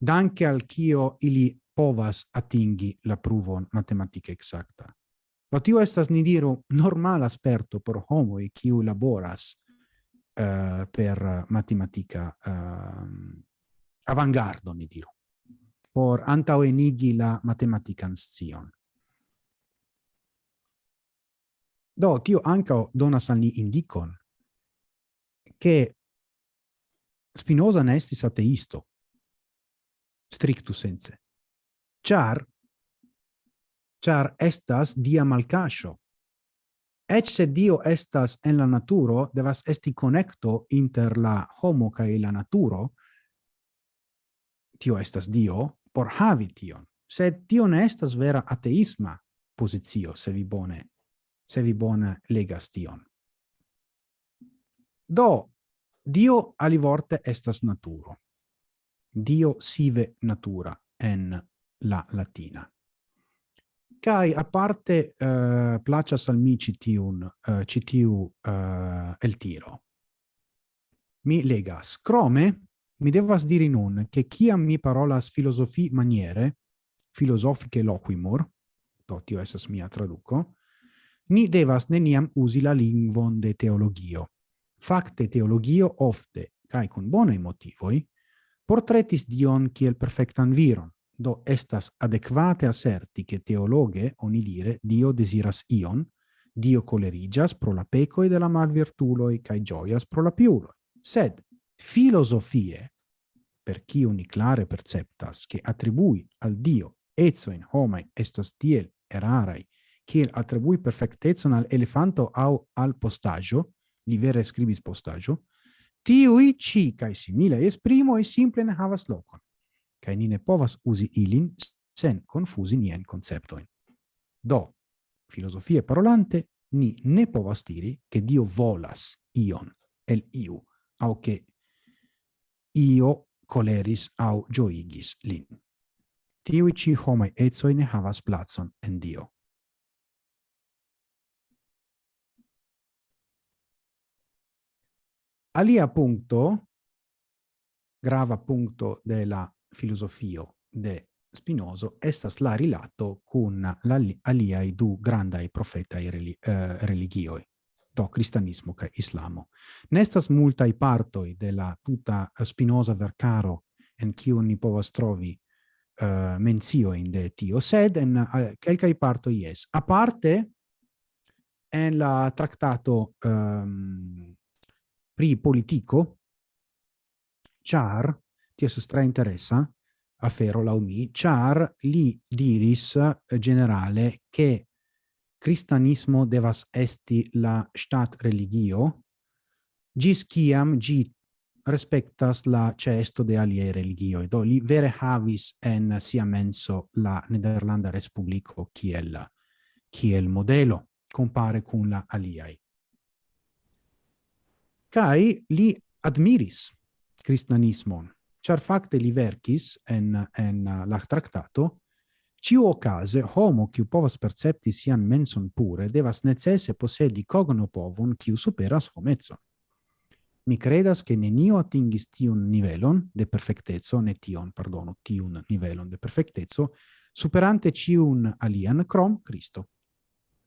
danke al kio ili povas atingi la pruvon matematike exacta Do tio estas, ni diru, normal sperto por homoi kiu laboras uh, per matematica uh, avangardo, ni diru, por antaŭenigi la matematican scion. Do, tio anca donas al ni indicon che Spinoza ne estis ateisto, strictu sense, char char estas dia malcascio. Ec se Dio estas en la naturo, devas esti connecto inter la homo cae la naturo, tio estas Dio, por havi tion. Sed tio ne estas vera ateisma posizio, se vi bone, se vi bone legas tion. Do, Dio alivorte estas naturo. Dio sive natura en la latina kai a parte uh, placas al mi citiun uh, citiu uh, el tiro. Mi legas. Crome mi devas diri nun che ciam mi parolas filosofi maniere filosofiche loquimur do tio esas mia traduco ni devas neniam usi la lingvon de teologio. Facte teologio ofte kai con bonaj motivoi portretis dion kiel perfectan viron do estas adequate asserti che teologe oni dire Dio desiras ion, Dio colerigas pro la pecoi de la malvirtuloi cae gioias pro la piuloi. Sed filosofie, per chi uni clare perceptas, che attribui al Dio ezzo in homai estas tiel erarai, kiel attribui perfectezon al elefanto au al postaggio, li vere scribis postaggio, tiui ci cae simile e simple ne havas locon kaj ni ne povas usi ilin sen confusi nien conceptoin. Do, filosofie parolante, ni ne povas diri che Dio volas ion, el iu, au che io coleris au gioigis lin. Tiui ci homai etsoi ne havas placon en Dio. Alia punto, grava punto della filosofio de Spinoso, estas la rilato cun la aliai du grandai profetai reli, uh, religioi, do cristianismo ca islamo. Nestas multai partoi de la tuta Spinoza vercaro en ciu ni povas trovi uh, menzio in de tio, sed en uh, quelcai parto ies. A parte en la tractato um, pri politico char ti estas tre interessa? Afero la umi char li diris eh, generale che cristianismo devas esti la stat religio. Gis kiam gi respectas la cesto de alie religio Do li vere havis en sia menso la Nederlanda Respublico kiel, kiel modelo compare cun la aliai. kai li admiris cristianismon char facte li verkis en, en eh, la tractato, ciu ocase homo qui povas percepti sian menson pure devas necesse possedi cogno povon qui superas homezzo Mi credas che nenio atingis tiun nivelon de perfectezzo, ne tion, pardonu, tiun nivelon de perfectezzo, superante ciun alian crom Cristo.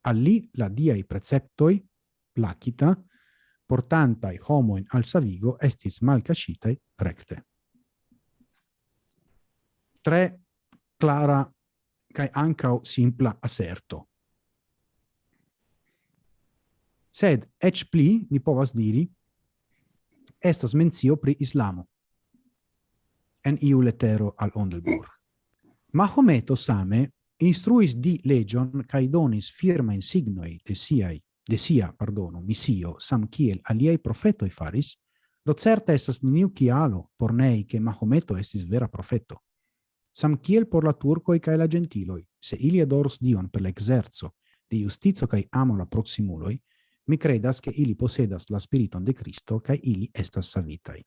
Alli la dia i preceptoi, placita, portantai homoen al savigo estis malcacitae recte tre clara kai ancau simpla asserto. Sed ec pli ni povas diri estas mencio pri Islamo en iu letero al Ondelburg. Mahometo same instruis di legion cae donis firma in signoi de siai de sia, pardono, misio, sam kiel aliei profetoi faris, do certa esas neniu kialo por nei che Mahometo esis vera profeto sam kiel por la turcoi cae la gentiloi, se ili adorus Dion per l'exerzo de justizo cae amo la proximuloi, mi credas che ili posedas la spiriton de Cristo cae ili estas savitai.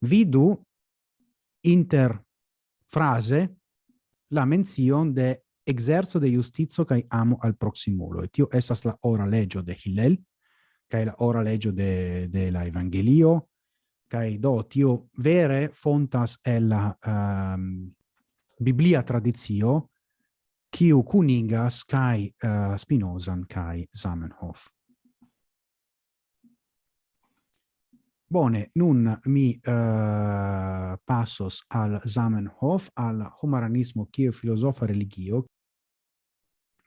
Vidu inter frase la menzion de exerzo de justizo kai amo al proximulo et Tio estas la ora legio de Hillel, kai la ora legio de, de la Evangelio, Kai do tio vere fontas el la um, Biblia tradizio kiu kuningas kai uh, Spinozan kai Zamenhof. Bone, nun mi uh, passos al Zamenhof, al humanismo kiu filosofa religio.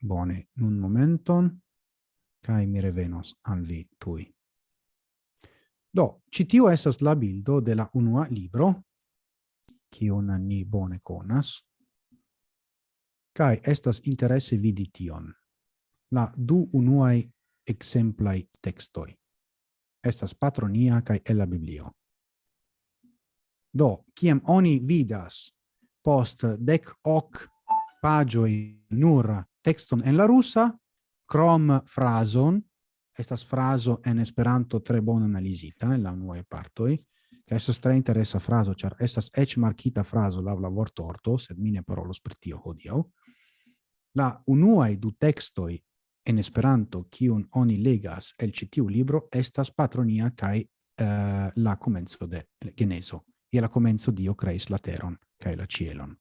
Bone, nun momenton, kai mi revenos al vi tui. Do, citiu esas la bildo de la unua libro, kiun ni bone conas, cae estas interesse vidi tion. La du unuae exemplai textoi. Estas patronia cae ella biblio. Do, ciam oni vidas post dec hoc pagioi nur texton en la russa, crom frason, estas fraso en Esperanto tre bone analizita en la unuaj partoj, kaj estas tre interesa frazo, ĉar estas eĉ markita frazo laŭ la vortorto, sed mi ne parolos pri tio hodiaŭ. La unuaj du tekstoj en Esperanto kiun oni legas el ĉi tiu libro estas Patronia kaj uh, la komenco de Geneso. Je la komenco Dio kreis la teron kaj la cielon.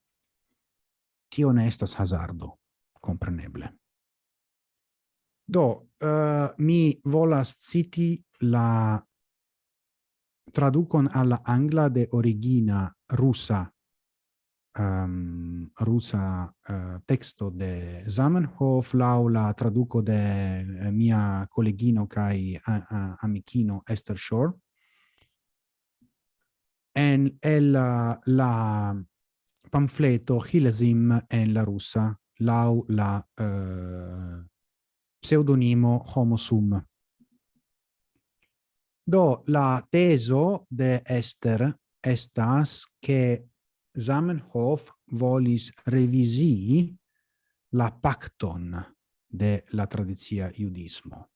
Tio ne estas hazardo, kompreneble. Do, uh, mi volas citi la traducon alla angla de origina rusa um, rusa eh, uh, texto de Zamenhof lau la traduco de uh, mia collegino kai amichino Esther Shore. En el la, la pamfleto Hilesim en la russa lau la uh, pseudonimo homo sum. Do la teso de Esther estas che Zamenhof volis revisi la pacton de la tradizia iudismo.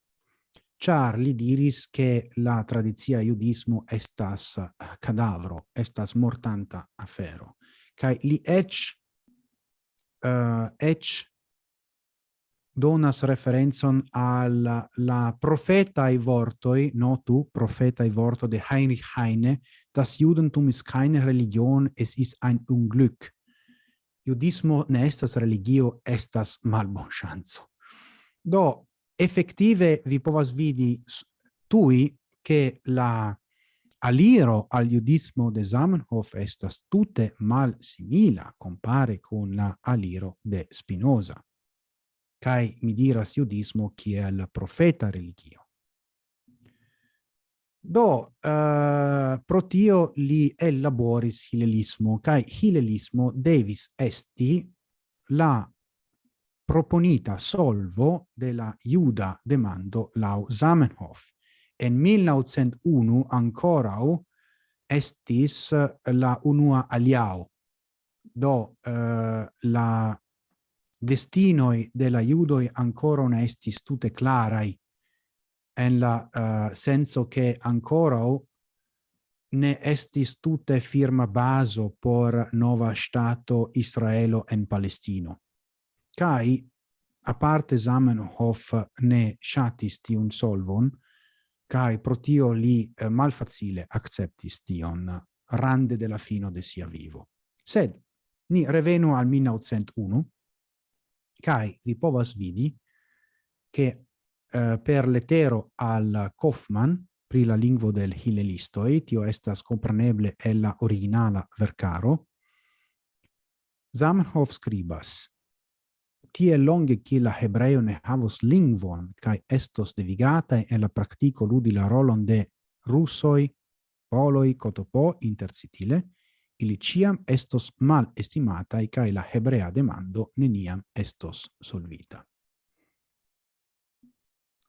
Char li diris che la tradizia iudismo estas cadavro, estas mortanta afero. Kai li ec uh, eh, ec donas referenzon al la profeta i vortoi notu profeta i vorto de Heinrich Heine das Judentum is keine Religion es ist ein Unglück. Judismo ne estas religio estas malbonŝanco. Do effettive vi povas vidi tui che la aliro al judismo de Zamenhof estas tute mal simila compare con la aliro de Spinoza kai mi diras judismo kiel profeta religio. Do, uh, pro tio li elaboris hilelismo, kai hilelismo devis esti la proponita solvo della iuda demando lau Zamenhof. En 1901 ancorau estis la unua aliao. Do, uh, la destinoi de la judoi ancora ne estis tute clarai, en la uh, senso che ancora ne estis tutte firma baso por nova stato Israelo en Palestino. Kai a parte Zamenhof ne shatis tiun solvon, kai protio li eh, malfacile acceptis tion rande della fino de sia vivo. Sed, ni revenu al 1901, Kai vi povas vidi che uh, per letero al Kaufmann pri la lingvo del Hilelisto et io estas compreneble el la originala vercaro, Zamenhof scribas, tie longe che la hebreo ne havos lingvon kai estos devigata e la practico ludi la rolon de russoi, poloi, cotopo, intercitile, ili ciam estos mal estimatai cae la hebrea demando neniam estos solvita.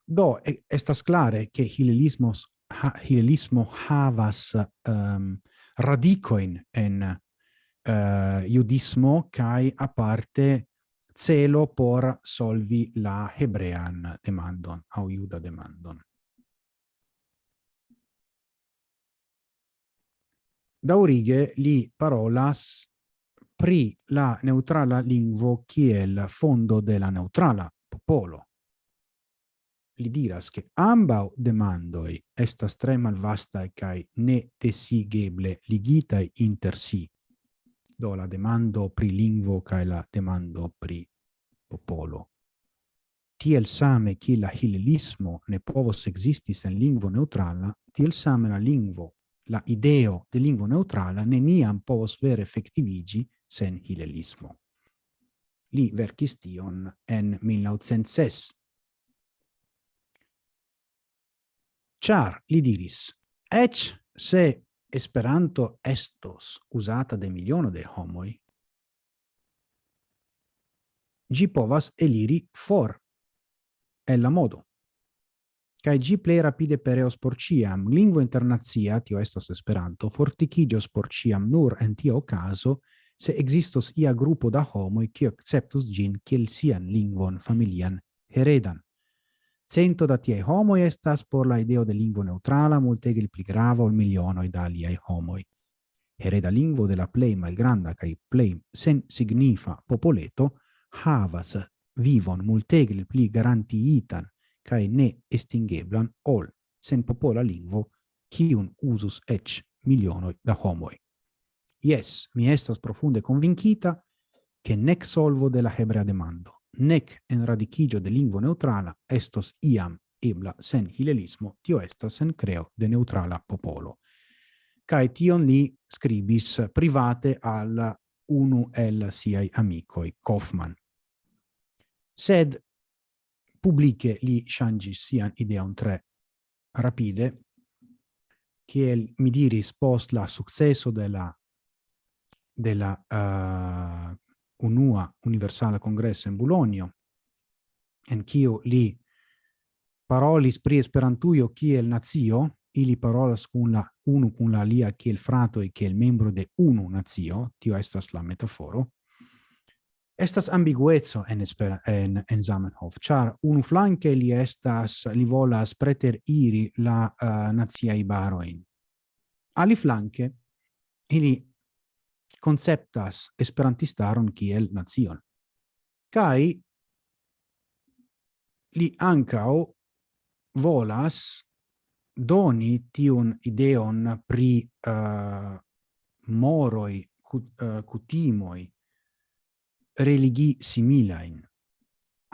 Do, estas clare che hilelismos, ha, hilelismo havas um, radicoin en eh, uh, judismo cae aparte celo por solvi la hebrean demandon au juda demandon. daurige li parolas pri la neutrala lingvo kiel fondo de la neutrala popolo. Li diras che ambau demandoi estas tre malvastae cae ne tesigeble ligitai inter si, do la demando pri lingvo cae la demando pri popolo. Tiel same che la hilelismo ne povos existis en lingvo neutrala, tiel same la lingvo la ideo de lingua neutrala neniam povos vere effectivigi sen hilelismo. Li verkis tion en 1906. Char li diris, ec se Esperanto estos usata de miliono de homoi, gi povas eliri for el la modo kai gi plei rapide pereos por ciam. lingua internazia, tio estas Esperanto, fortikigio por ciam nur en tio caso, se existos ia grupo da homoi qui acceptus gin kiel sian lingvon familian heredan. Cento da tie homo estas por la ideo de lingua neutrala multegil pli grava ol miliono da aliai homoi. Hereda lingvo de la plei malgranda kai plei sen signifa popoleto havas vivon multegil pli garantiitan cae ne estingeblan ol sen popola lingvo kiun usus ec milionoi da homoi. Yes, mi estas profunde convincita che nec solvo de la hebrea demando, nec en radicigio de lingvo neutrala estos iam ebla sen hilelismo, tio estas sen creo de neutrala popolo. Cae tion li scribis private al unu el siai amicoi, Kaufmann. Sed publice li changis sian ideon tre rapide che mi diris post la successo della della uh, unua universale congresso in Bologna en quio li parolis pri esperantujo kiel nazio? Ili parolas kun la unu kun la lia kiel frato e kiel membro de unu nazio? Tio estas la metaforo estas ambiguezzo en espera en en Zamenhof char unu flanke li estas li volas preter iri la eh, uh, nazia ibaroin ali flanke ili conceptas esperantistaron kiel nazion. Kai li ancao volas doni tiun ideon pri uh, moroi cut, uh, eh, cutimoi religi similain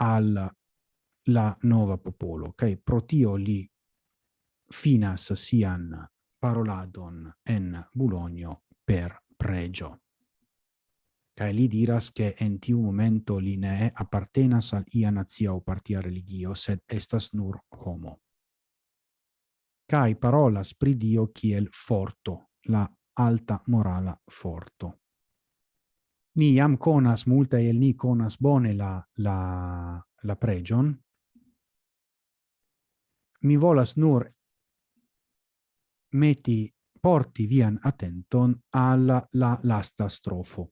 al la nova popolo, cae pro tio li finas sian paroladon en Bulonio per pregio. Cae li diras che en tiu momento li ne appartenas al ia nazia o partia religio, sed estas nur homo. Cae parolas pri Dio kiel forto, la alta morala forto. Ni jam conas, multa el ni conas bone la, la, la pregion. Mi volas nur meti porti vian attenton alla la lasta strofo,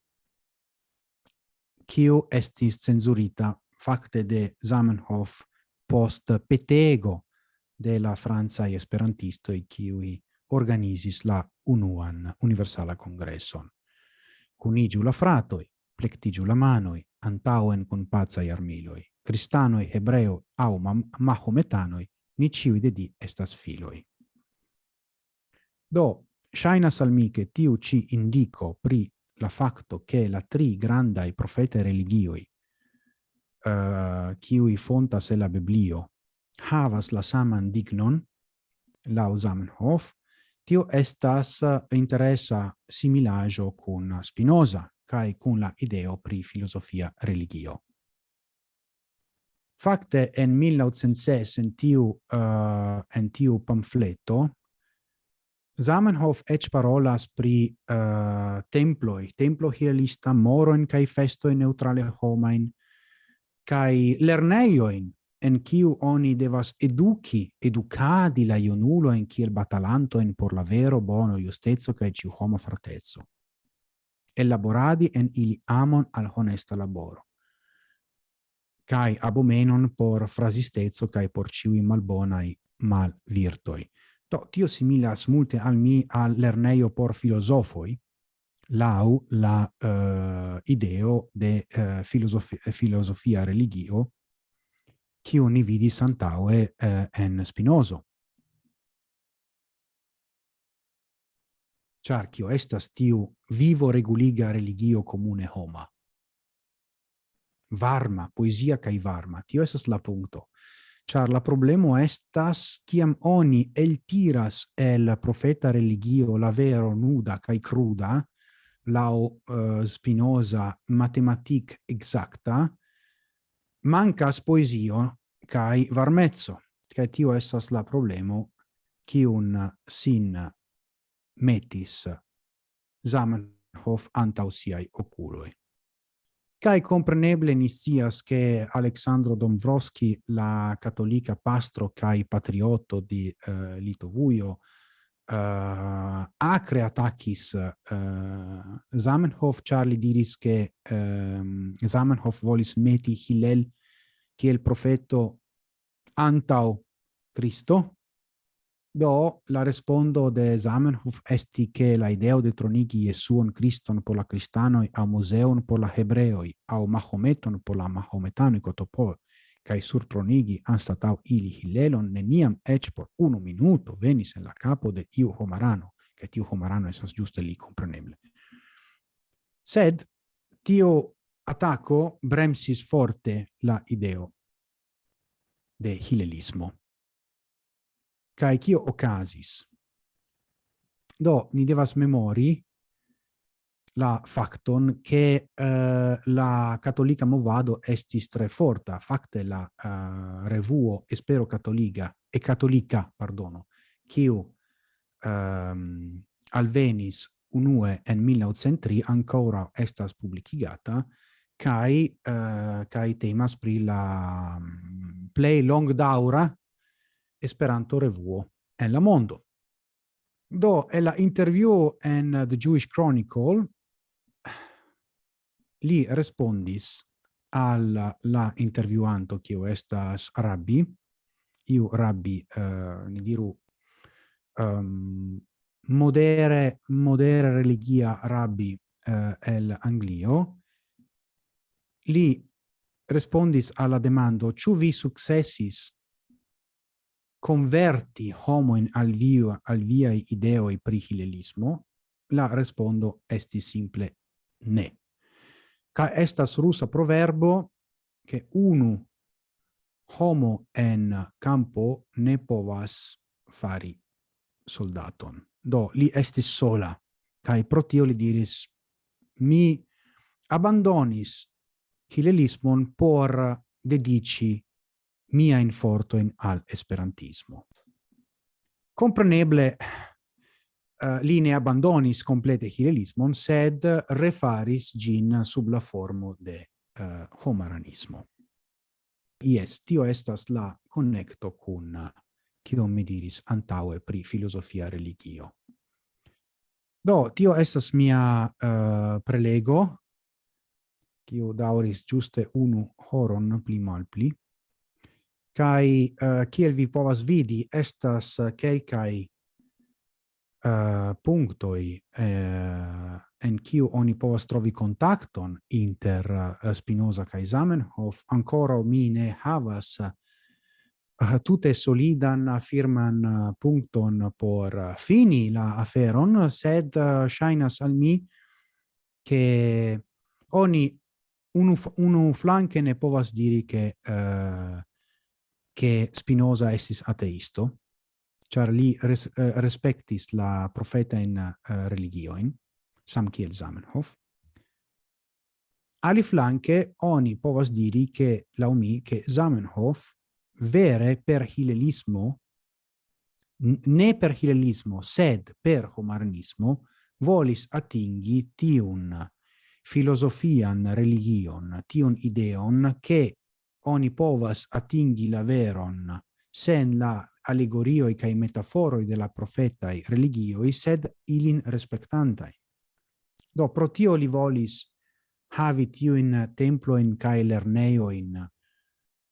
kiu estis cenzurita facte de Zamenhof post petego de la Franza esperantisto e kiui organizis la unuan universala congresson cunigiu la fratoi, plectigiu la manoi, antauen cun pazai armiloi. Cristanoi, hebreo, au mahometanoi, ni ciui de di estas filoi. Do, shainas al mi che tiu ci indico pri la facto che la tri grandai profete religioi, eh, uh, kiui fontas e la Biblio, havas la saman dignon, lau Zamenhof, tio estas eh, interesa similajo cun Spinoza kai cun la ideo pri filosofia religio. Fakte en 1906 en tiu uh, en tiu pamfleto Zamenhof ec parolas pri uh, temploi, templo hieralista, moroin festo festoi neutrale homain, kai lerneioin en kiu oni devas eduki, educadi la ionulo en kiel batalanto en por la vero bono justezo kaj ciu homo fratezzo. Elaboradi en ili amon al honesta laboro kai abomenon por frasistezzo kai por ciui malbonai mal virtoi. Do, tio similas multe al mi al lerneio por filosofoi, lau la uh, ideo de eh, uh, filosofia, filosofia religio, kiu ni vidi santaue eh, en Spinozo. Char kio estas tiu vivo reguliga religio comune homa. Varma, poesia kai varma, tio estas la punto. Char la problemo estas kiam oni el tiras el profeta religio la vero nuda kai cruda, lao uh, eh, spinosa matematic exacta, mancas poesio kai varmezzo kai tio estas la problemo kiun sin metis Zamenhof antau siai oculoi. Cai compreneble nisias che Alexandro Dombrovski, la cattolica pastro cae patriotto di uh, Litovuio, uh, acre attacis uh, eh, Zamenhof, char li diris che um, Zamenhof volis meti Hillel kiel profeto antau Cristo, do la respondo de Zamenhof esti che la ideo de tronigi Jesuon Christon por la cristanoi, a museon por la hebreoi, au Mahometon por la mahometanoi cotopo, cae surtronigi anstatau ili Hilelon, neniam ec por unu minuto venis en la capo de iu homarano, che tiu homarano esas giuste li compreneble. Sed tio attacco bremsis forte la ideo de hilelismo. Cae cio ocasis? Do, ni devas memori la facton che uh, la cattolica movado estis tre forta, facte la uh, revuo espero cattolica e cattolica pardono, kiu ehm, alvenis unue en 1903 ancora estas publicigata, kai uh, kai temas pri la mm, play long daura esperanto revuo en la mondo. Do e la interview en the jewish chronicle li respondis al la intervjuanto kiu estas rabbi. Iu rabbi uh, ni diru um, modere modere religia rabbi uh, el Anglio. Li respondis alla demando ciu vi successis converti homoin al via al via ideo e prihilelismo la respondo esti simple ne ca estas rusa proverbo che unu homo en campo ne povas fari soldaton. Do, li estis sola, cae pro tio li diris, mi abandonis hilelismon por dedici mia infortoin al esperantismo. Compreneble, uh, li ne abandonis complete hilelismon, sed refaris gin sub la formo de uh, homaranismo. Yes, tio estas la connecto cun kion mi diris antaue pri filosofia religio. Do, tio estas mia uh, prelego, cio dauris giuste unu horon pli mal pli, kai uh, kiel vi povas vidi, estas uh, kelkai uh, punctoi uh, en kiu oni povas trovi kontakton inter uh, Spinoza kaj Zamenhof, ancora mi ne havas uh, tute solidan firman uh, puncton por uh, fini la aferon, sed uh, shainas al mi che oni unu, unu flanke ne povas diri che, uh, che Spinoza estis ateisto, char li res, uh, respectis la profeta in uh, eh, religioin, sam kiel Zamenhof. Ali flanke oni povas diri che laumi che Zamenhof vere per hilelismo ne per hilelismo sed per homarnismo volis atingi tiun filosofian religion, tiun ideon che oni povas atingi la veron sen la allegorioi cae metaforoi de la profetai religioi, sed ilin respectantai. Do, pro tio li volis havi templo in cae lerneoin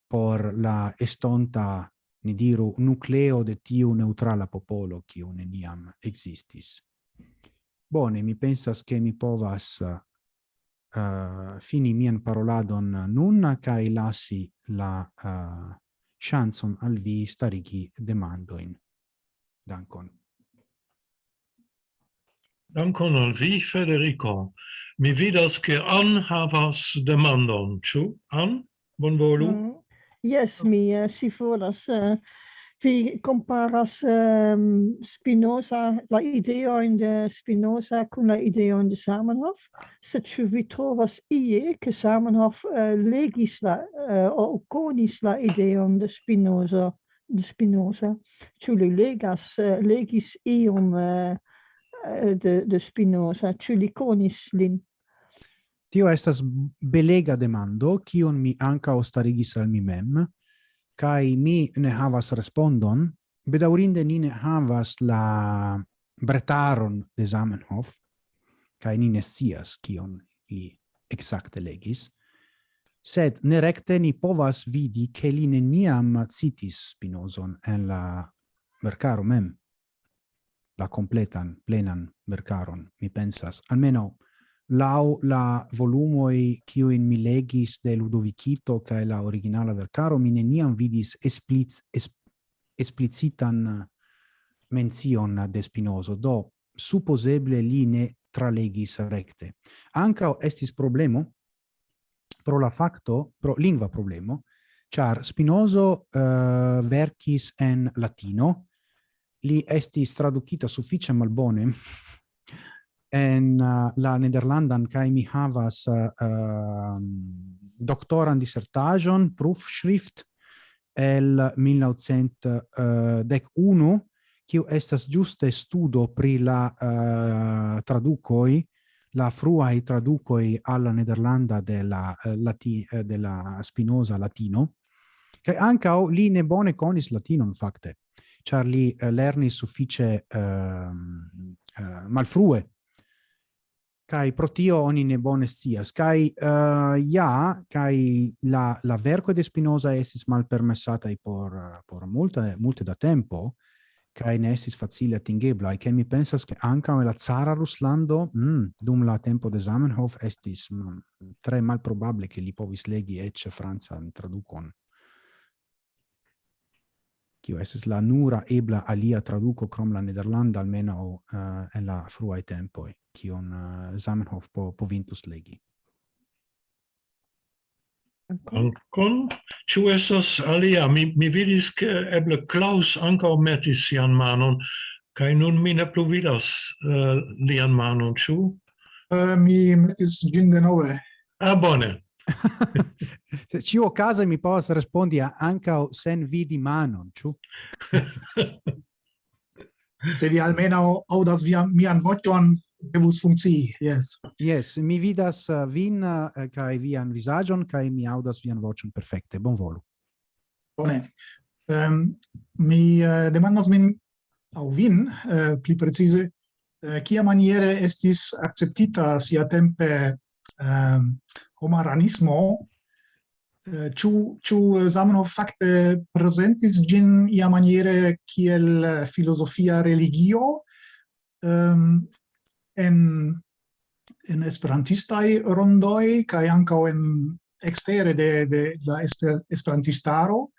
por la estonta, ni diru, nucleo de tiu neutrala popolo, quiu neniam existis. Bone, mi pensas che mi povas uh, fini mian paroladon nun, cae lasi la uh, chanson al vi starigi demandoin. Dankon. Dankon al vi, Federico. Mi vidas, che An havas demandon, ciu? An, bonvolu? Mm. Yes, mi uh, si volas uh, vi comparas um, Spinoza, la ideo in de Spinoza con la ideo in de Samenhof, se ĉu vi trovas ie che Samenhof uh, legis la uh, o conis la ideon de Spinoza, de Spinoza, tu li legas uh, legis ion uh, de de Spinoza, tu li conis lin? Tio estas belega demando, kion mi anca ostarigis al mi mem, kai mi ne havas respondon, bedaurinde ni ne havas la bretaron de Zamenhof, kai ni ne sias kion li exacte legis, sed ne recte ni povas vidi ke li neniam citis Spinozon en la mercaro mem, la completan, plenan mercaron, mi pensas, almeno lau la volumoi kiu in mi legis de Ludovicito kaj la originala vercaro mi neniam vidis esplic, es, esplicitan mention de Spinozo do supposeble li ne tralegis recte. Anca estis problemo pro la facto pro lingua problemo char Spinozo uh, eh, verkis en latino. Li estis traducita sufficia malbone en uh, la Nederlandan kai mi havas uh, um, uh, doctoran disertaĵon proof shrift el 1901 kiu estas juste studo pri la uh, tradukoi la fruai traducoi alla Nederlanda della uh, lati uh, della Spinoza latino. Che anche li ne bone conis latino latinon facte uh, lerni suffice uh, um, uh, malfrue kai pro tio oni ne bone scias kai uh, eh, ja kai la la verco de Spinoza esis i por por multa multe da tempo kai ne esis facile atingebla e mi pensas che anca la Zara Ruslando mm, dum la tempo de Zamenhof estis mm, tre malprobable che li povis legi ecce Franca traducon kiu estis la nura ebla alia traduco krom la nederlanda almenaŭ uh, eh, en la fruaj tempoj kion uh, Zamenhof po povintus legi. Dankon. Ĉu estas alia? Mi, mi vidis, ke eble Klaus ankaŭ metis sian manon, kaj nun mi ne plu vidas uh, lian manon, ĉu? Uh, mi metis ĝin denove. Ah, bone. Se ciu casa mi povas respondi o sen vidi manon, ciu? Se vi almeno audas via mian vocion, devus funzi, yes. Yes, mi vidas eh, vin eh, uh, kai vian visagion kai mi audas vian vocion perfekte. Bonvolu. Bone. Ehm um, mi eh, uh, demandas min au vin uh, pli precize kia maniere estis acceptita sia tempe um, homaranismo uh, ciu ciu eh, Zamenhof fakte presentis gin ia maniere kiel eh, filosofia religio um, en en esperantista rondoi kaj ankaŭ en ekstere de de la esper, esperantistaro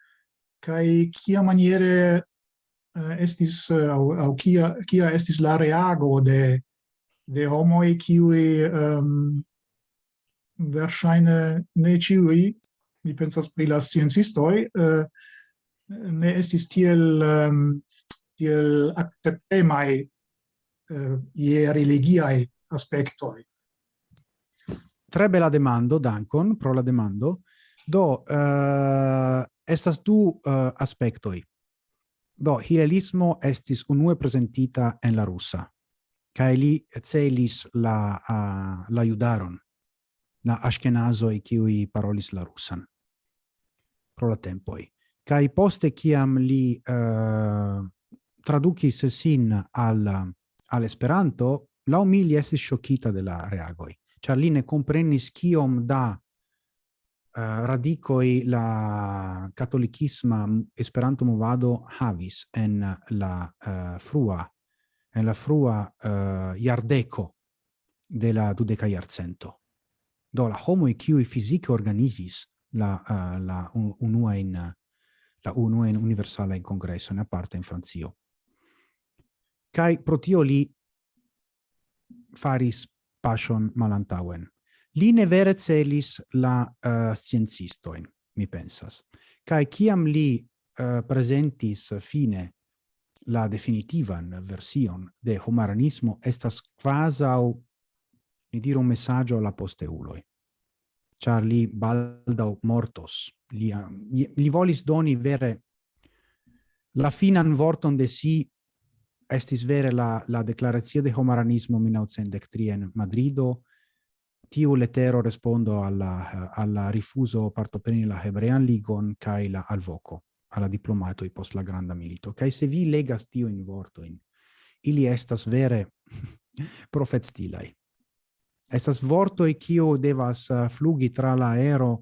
kaj kia maniere uh, estis au, au kia kia estis la reago de de homoj kiuj um, verŝajne ne ĉiuj, mi pensas pri la sciencistoj, eh, ne estis tiel tiel acceptemai eh, je religiai aspectoi. Tre bella demando, Dankon, pro la demando. Do, uh, estas du uh, aspectoi. Do, hilelismo estis unue presentita en la russa, cae li celis la, uh, la judaron la ashkenazoi kiui parolis la rusan pro la tempoi. Kai poste kiam li uh, tradukis sin al, al Esperanto, la umili estis shokita de la reagoi. Ĉar li ne komprenis kiom da eh, uh, radicoi la catolicisma esperanto movado havis en la uh, frua en la frua uh, iardeco de la dudeca iarcento. Do la homo qui fizike organizis la uh, la unua in eh, la unua in universala in congresso ne parte in Francio. Kai protio li faris passion malantauen. Li ne vere celis la uh, sciencistoin, mi pensas. Kai kiam li uh, presentis fine la definitivan version de humanismo estas quasi ni diru un messaggio alla posteuloi. Char li baldau mortos, li, li volis doni vere la finan vorton de si estis vere la, la declarazio de homaranismo 1903 in Madrido, tiu letero respondo alla, alla rifuso partopreni la Hebrean Ligon cae la alvoco alla diplomato i post la granda milito. Cae se vi legas tiu in vorto in, ili estas vere profet stilai estas vortoi kio devas eh, flugi tra la aero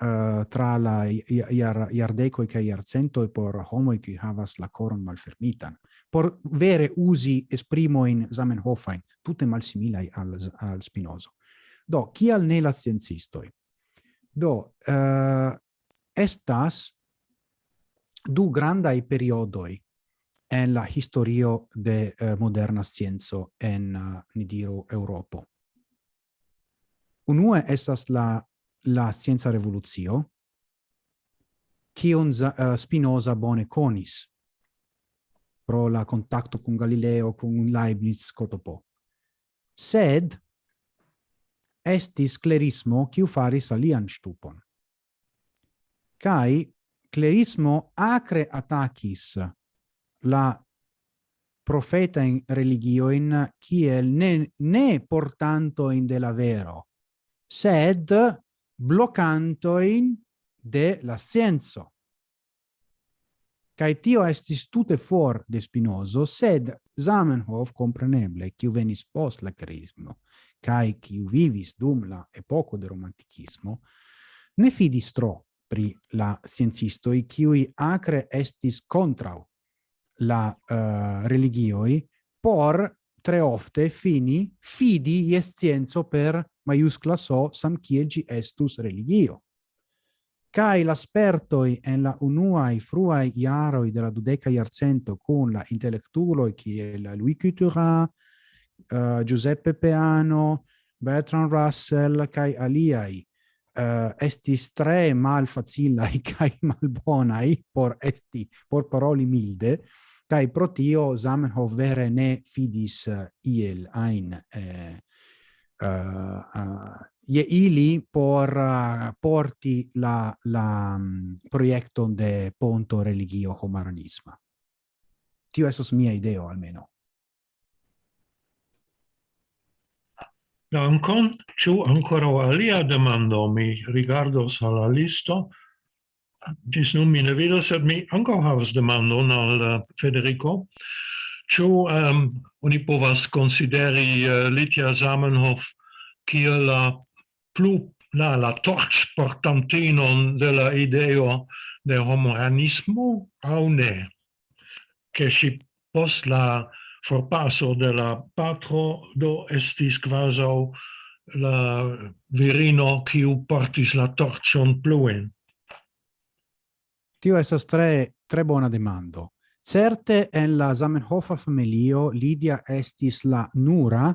uh, tra la iar iardecoi kaj e por homo qui havas la coron malfermitan. Por vere usi esprimo in Zamenhofain tutte malsimilaj al al Spinozo. Do chi al ne la sciencistoj? Do uh, estas du grandai periodoi en la historio de uh, moderna scienzo en uh, ni diru Europo Unue estas la la scienza revolucio, kion uh, Spinoza bone conis pro la contacto con Galileo, con Leibniz, cotopo. Sed estis clerismo kiu faris alian stupon. Kai clerismo acre attacis la profeta in religio in kiel ne ne portanto in de la vero sed blocantoin de la scienzo. Cai tio estis tute for de Spinozo, sed Zamenhof, compreneble, kiu venis post la carismo, cae qui vivis dum la epoco de romanticismo, ne fidis tro pri la sciencistoi, qui acre estis contrau la uh, religioi, por tre ofte fini fidi ies scienzo per maiuscla so sam kiel gi estus religio. Cai l'aspertoi en la unuai fruai iaroi della dudeca iarcento con la intellectuloi kiel Louis Couturin, uh, eh, Giuseppe Peano, Bertrand Russell, cae aliai, uh, estis tre mal facilai cae malbonai por esti, por paroli milde, cae pro tio Zamenhof vere ne fidis uh, iel ein eh, Eh, eh, je ili por eh, porti la la mm, um, proiecto de ponto religio homaronisma. Tio estas mia ideo almeno. Dankon, ĉu ankoraŭ alia demando mi rigardos al la listo. Ĝis nun mi ne vidas, sed mi ankaŭ havas demandon al Federico ciu um, ehm, uni povas consideri uh, eh, Litia Zamenhof kiel la plu la, la torchportantinon de la ideo de homohanismo au ne? che si post la forpasso de la patro do estis quaso la virino kiu portis la torcion pluen. Tio esas tre tre bona demando. Certe en la Zamenhofa familio Lidia estis la nura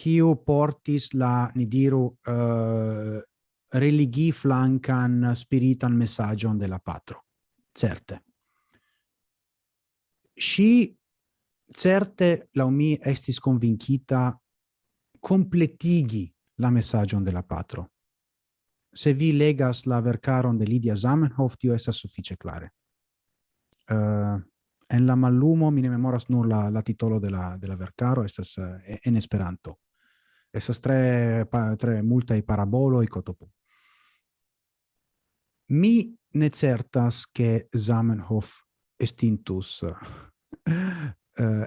kiu portis la ni diru eh, uh, religi flancan spiritan messagion de la patro. Certe. Si certe la mi estis convincita completigi la messagion de la patro. Se vi legas la vercaron de Lidia Zamenhof, tio estas suffice clare. Uh, eh, en la mallumo mi ne memoras nur la, la titolo de la, de la vercaro, estas eh, en Esperanto. Estas tre, pa, tre multai paraboloi cotopo. Mi ne certas che Zamenhof estintus uh,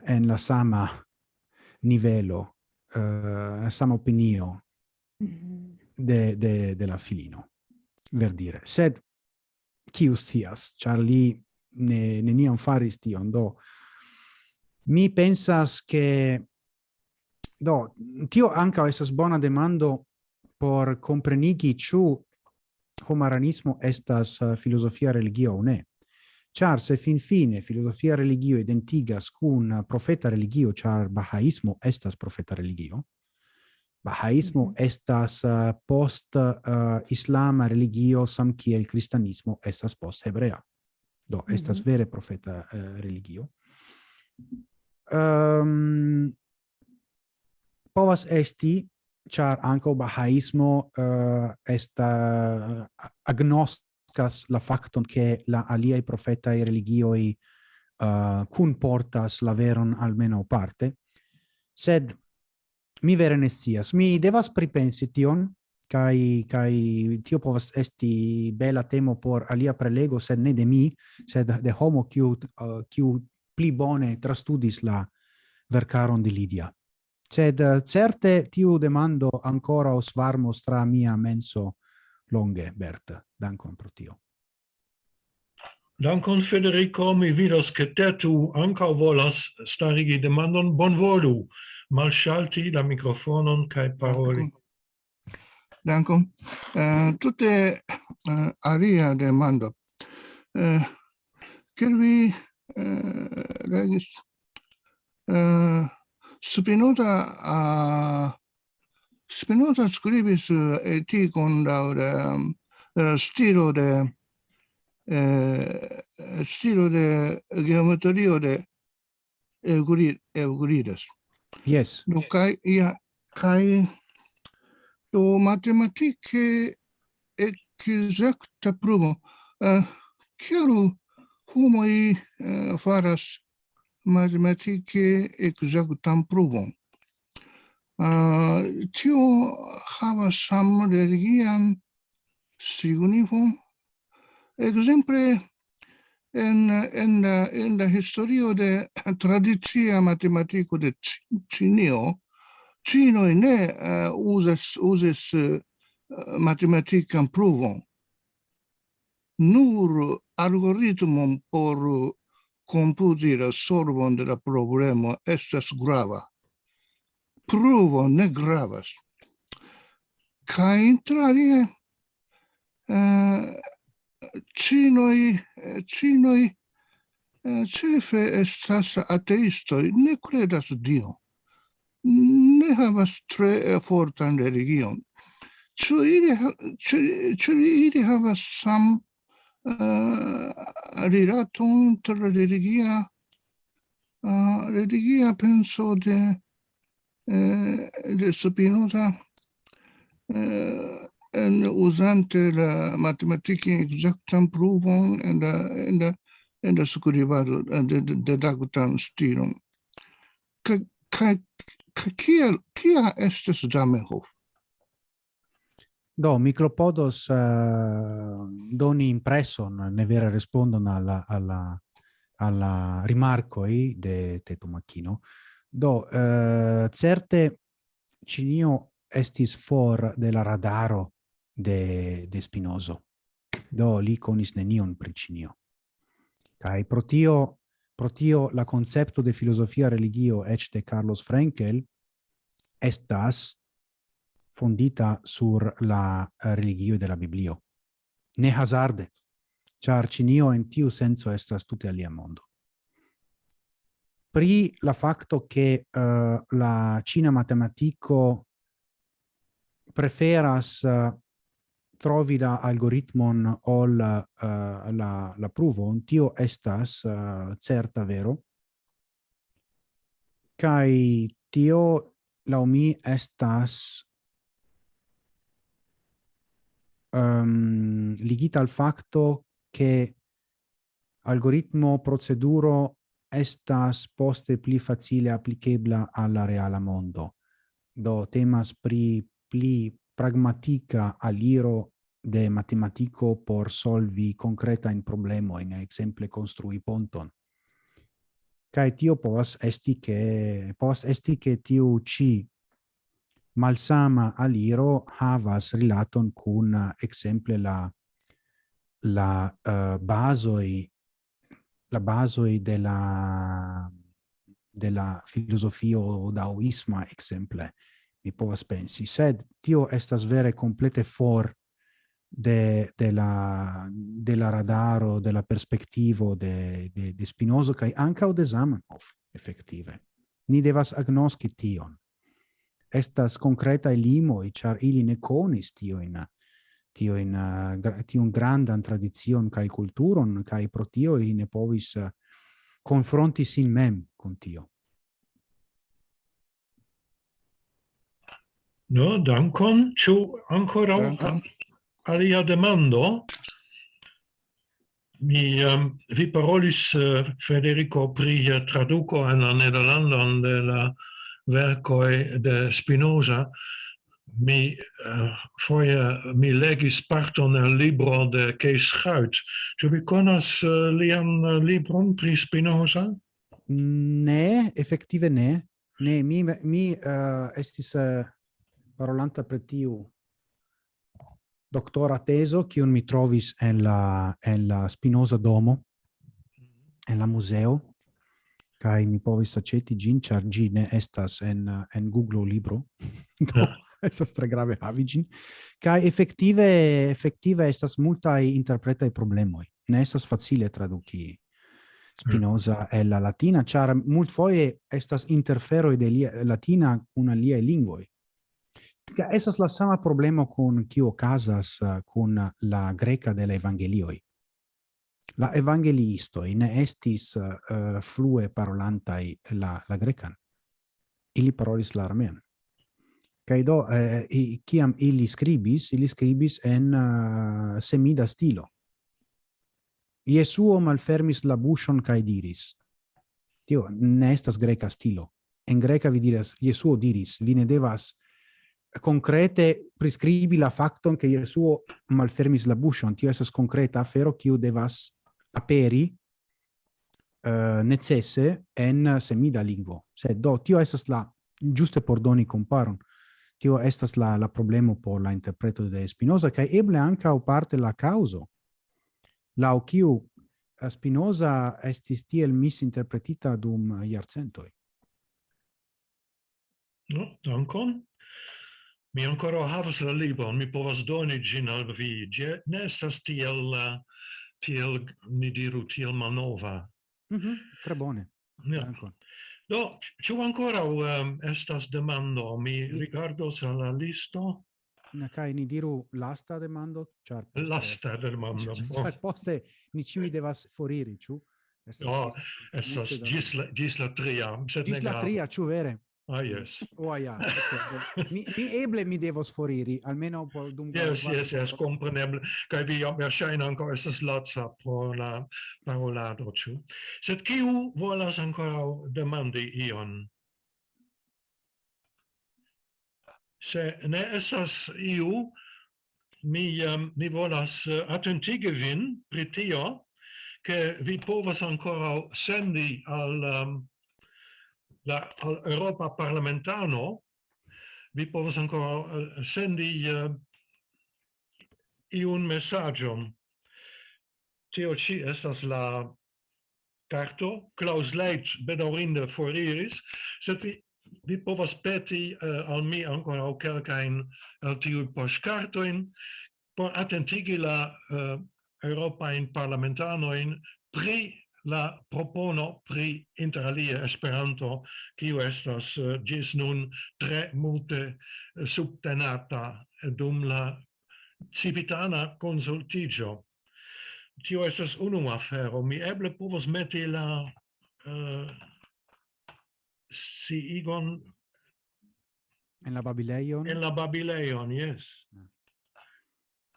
en la sama nivelo, uh, sama opinio mm-hmm. de, de, de la filino, ver dire. Sed, cius sias, char li ne, neniam faris tion. Do, mi pensas che do tio anca esas bona demando por comprenigi ciu homaranismo estas eh, filosofia religio o ne. char se finfine filosofia religio identigas cun eh, profeta religio, char bahaismo estas profeta religio, bahaismo mm -hmm. estas eh, post uh, islama religio samkiel kristanismo estas post hebrea. Do, estas mm -hmm. vere profeta uh, religio. Um, povas esti, char anco bahaismo uh, esta agnoscas la facton che la aliai e religioi uh, eh, cun portas la veron almeno parte, sed mi vere ne sias. Mi devas pripensi tion, kai kai tio povas esti bela temo por alia prelego sed ne de mi sed de homo kiu uh, kiu uh, pli bone trastudis la vercaron di Lidia. Sed uh, certe tiu demando ancora os varmo stra mia menso longe Bert. Dankon pro tio. Dankon Federico, mi vidos che te tu anca volas starigi demandon, bonvolu, malshalti la microfonon cae paroli. Dankon. Dankum. Tutte aria demando. Can we register? Spinota Spinota scribis e ti con laudem stilo de eh, stilo de geometrio de Euclides. Yes. Kai, ja, kai, do matematike exacta pruvo. Uh, eh, Cielu homoi uh, faras matematike exactam pruvon. Uh, eh, tio havas sam religian signifon. Exemple, en, en, la, en la historio de tradicia matematiko de Cinio, cinoi ne uh, usas, uses uh, eh, matematikan pruvon. Nur algoritmon por computi la solvon de la problema estas grava. Pruvo ne gravas. Ca intrarie, eh, cinoi, eh, cinoi, eh, cefe estas ateistoi, ne credas Dio. Ne havas tre fortan religion. Ciu ili, ciu, ili havas sam uh, rilaton tra religia uh, religia penso de uh, de Spinoza uh, en usante la matematica exactam pruvon en la en la en la scribado de de, de dagutan stilum ka kiel, kia estes Zamenhof? Do, mi klopodos uh, eh, doni impresson, ne vera respondon alla, alla, alla rimarcoi de Teto Macchino. Do, uh, certe cinio estis for de la radaro de, de Spinoso. Do, li conis nenion pri cinio. Kai pro tio Pro tio la concepto de filosofia religio ec de Carlos Frenkel estas fondita sur la eh, religio de la Biblio. Ne hazarde, char cinio in tiu senso estas tute alia mondo. Pri la facto che uh, la Cina matematico preferas uh, trovi la algoritmon ol uh, la, la pruvo, tio estas uh, certa vero, kai tio lau mi estas um, ligita al facto che algoritmo proceduro estas poste pli facile applicabla alla reala mondo. Do temas pri pli pragmatica aliro de matematico por solvi concreta in problemo in exemple construi ponton. Kai tio povas esti che povas esti che tiu ci malsama aliro havas rilaton kun exemple la la uh, basoi la basoi de la de la filosofio daoisma exemple mi povas pensi. Sed tio estas vere complete for de, de, la, de la radaro, de la perspectivo de, de, de Spinoza kai anca o de Zamenhof, effective. Ni devas agnoski tion. Estas concreta limoi, char ili ne conis tioin, tioin, un grandan tradizion kai culturon, kai pro tio ili ne povis confronti sin mem con tio. No, dankon. Ciao ancora. Dankon alia demando mi um, vi parolis uh, Federico pri uh, traduco en la nederlandan de la verkoj de Spinoza mi uh, foje mi legis parton el libro de Kees Schuit. Ĉu vi konas uh, lian uh, libron pri Spinoza? Ne, efektive ne. Ne, mi mi uh, estis uh, parolanta pri tiu doctora teso kiun mi trovis en la en la Spinoza domo en la museo kai mi povis aceti gin char gi ne estas en en Google libro do estas tre grave havi gin. Kai effettive effettive estas multaj interpretaj problemoj ne estas facile traduki Spinoza e la latina char mult foje estas interfero de lia, latina kun aliaj lingvoj Ca esas la sama problema con kio casas con la greca de la evangelioi. La evangelisto in estis uh, flue parolantai la, la grecan. Ili parolis la armean. kai do, eh, i, ili scribis, ili scribis en uh, semida stilo. Iesuo malfermis la bushon cae diris. Tio, ne estas greca stilo. En greca vi diras, Iesuo diris, vi ne devas concrete prescribi la facton che Jesuo malfermis la buŝon, tio estas concreta afero kiu devas aperi uh, necesse en semida lingvo. Sed do tio estas la giuste por doni comparon. Tio estas la la problemo por la interpreto de Spinoza kaj eble ankaŭ parte la causo. La kiu Spinoza estis tiel misinterpretita dum jarcentoj. No, dankon. Mi ancora havas la libron, mi povas doni gin al vi. Gi ne estas tiel, tiel, ni diru, tiel malnova. Mm -hmm. Tre bone. Ja. Dankon. Do, ciu ancora um, estas demando? Mi rigardos al la listo. Na kai ni diru lasta demando, char poste, lasta demando. Char poste ni ciui devas foriri, ciu? Estas, no, estas gis la, gis la tria, sed ne la tria, ciu vere? Ah, yes. Oh, yeah. Mi, mi eble mi devos foriri, almeno por dum... Yes, yes, yes, compreneble. Kai vi jam erschein ancora estas latsa pro la parolado, ĉu? Sed kiu volas ancora demandi ion? Se ne estas iu, mi, um, mi volas uh, attentigi vin pri tio, che vi povas ancora sendi al... Um, la al Europa parlamentano vi povas ancora eh, sendi uh, iun messagion. Tio ci estas la carto, Klaus Leitz bedaurinde foriris, sed vi, vi povas peti uh, al mi ancora quelcain el tiu postcartoin por attentigi la uh, Europain parlamentanoin pri la propono pri interalie Esperanto, kiu estas eh, uh, gis nun tre multe eh, subtenata dum la civitana consultigio. Tio estas unu afero. Mi eble povos meti la eh, uh, si igon en la Babileion? En la Babileion, yes. mm.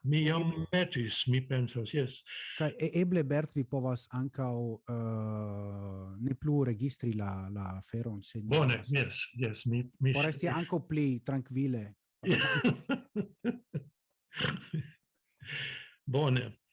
Mi jam metis, mi pensas, yes. Kai e, eble Bert vi povas ankaŭ uh, ne plu registri la la feron se Bone, yes, yes, mi mi Por esti ankaŭ pli tranquille. Bone.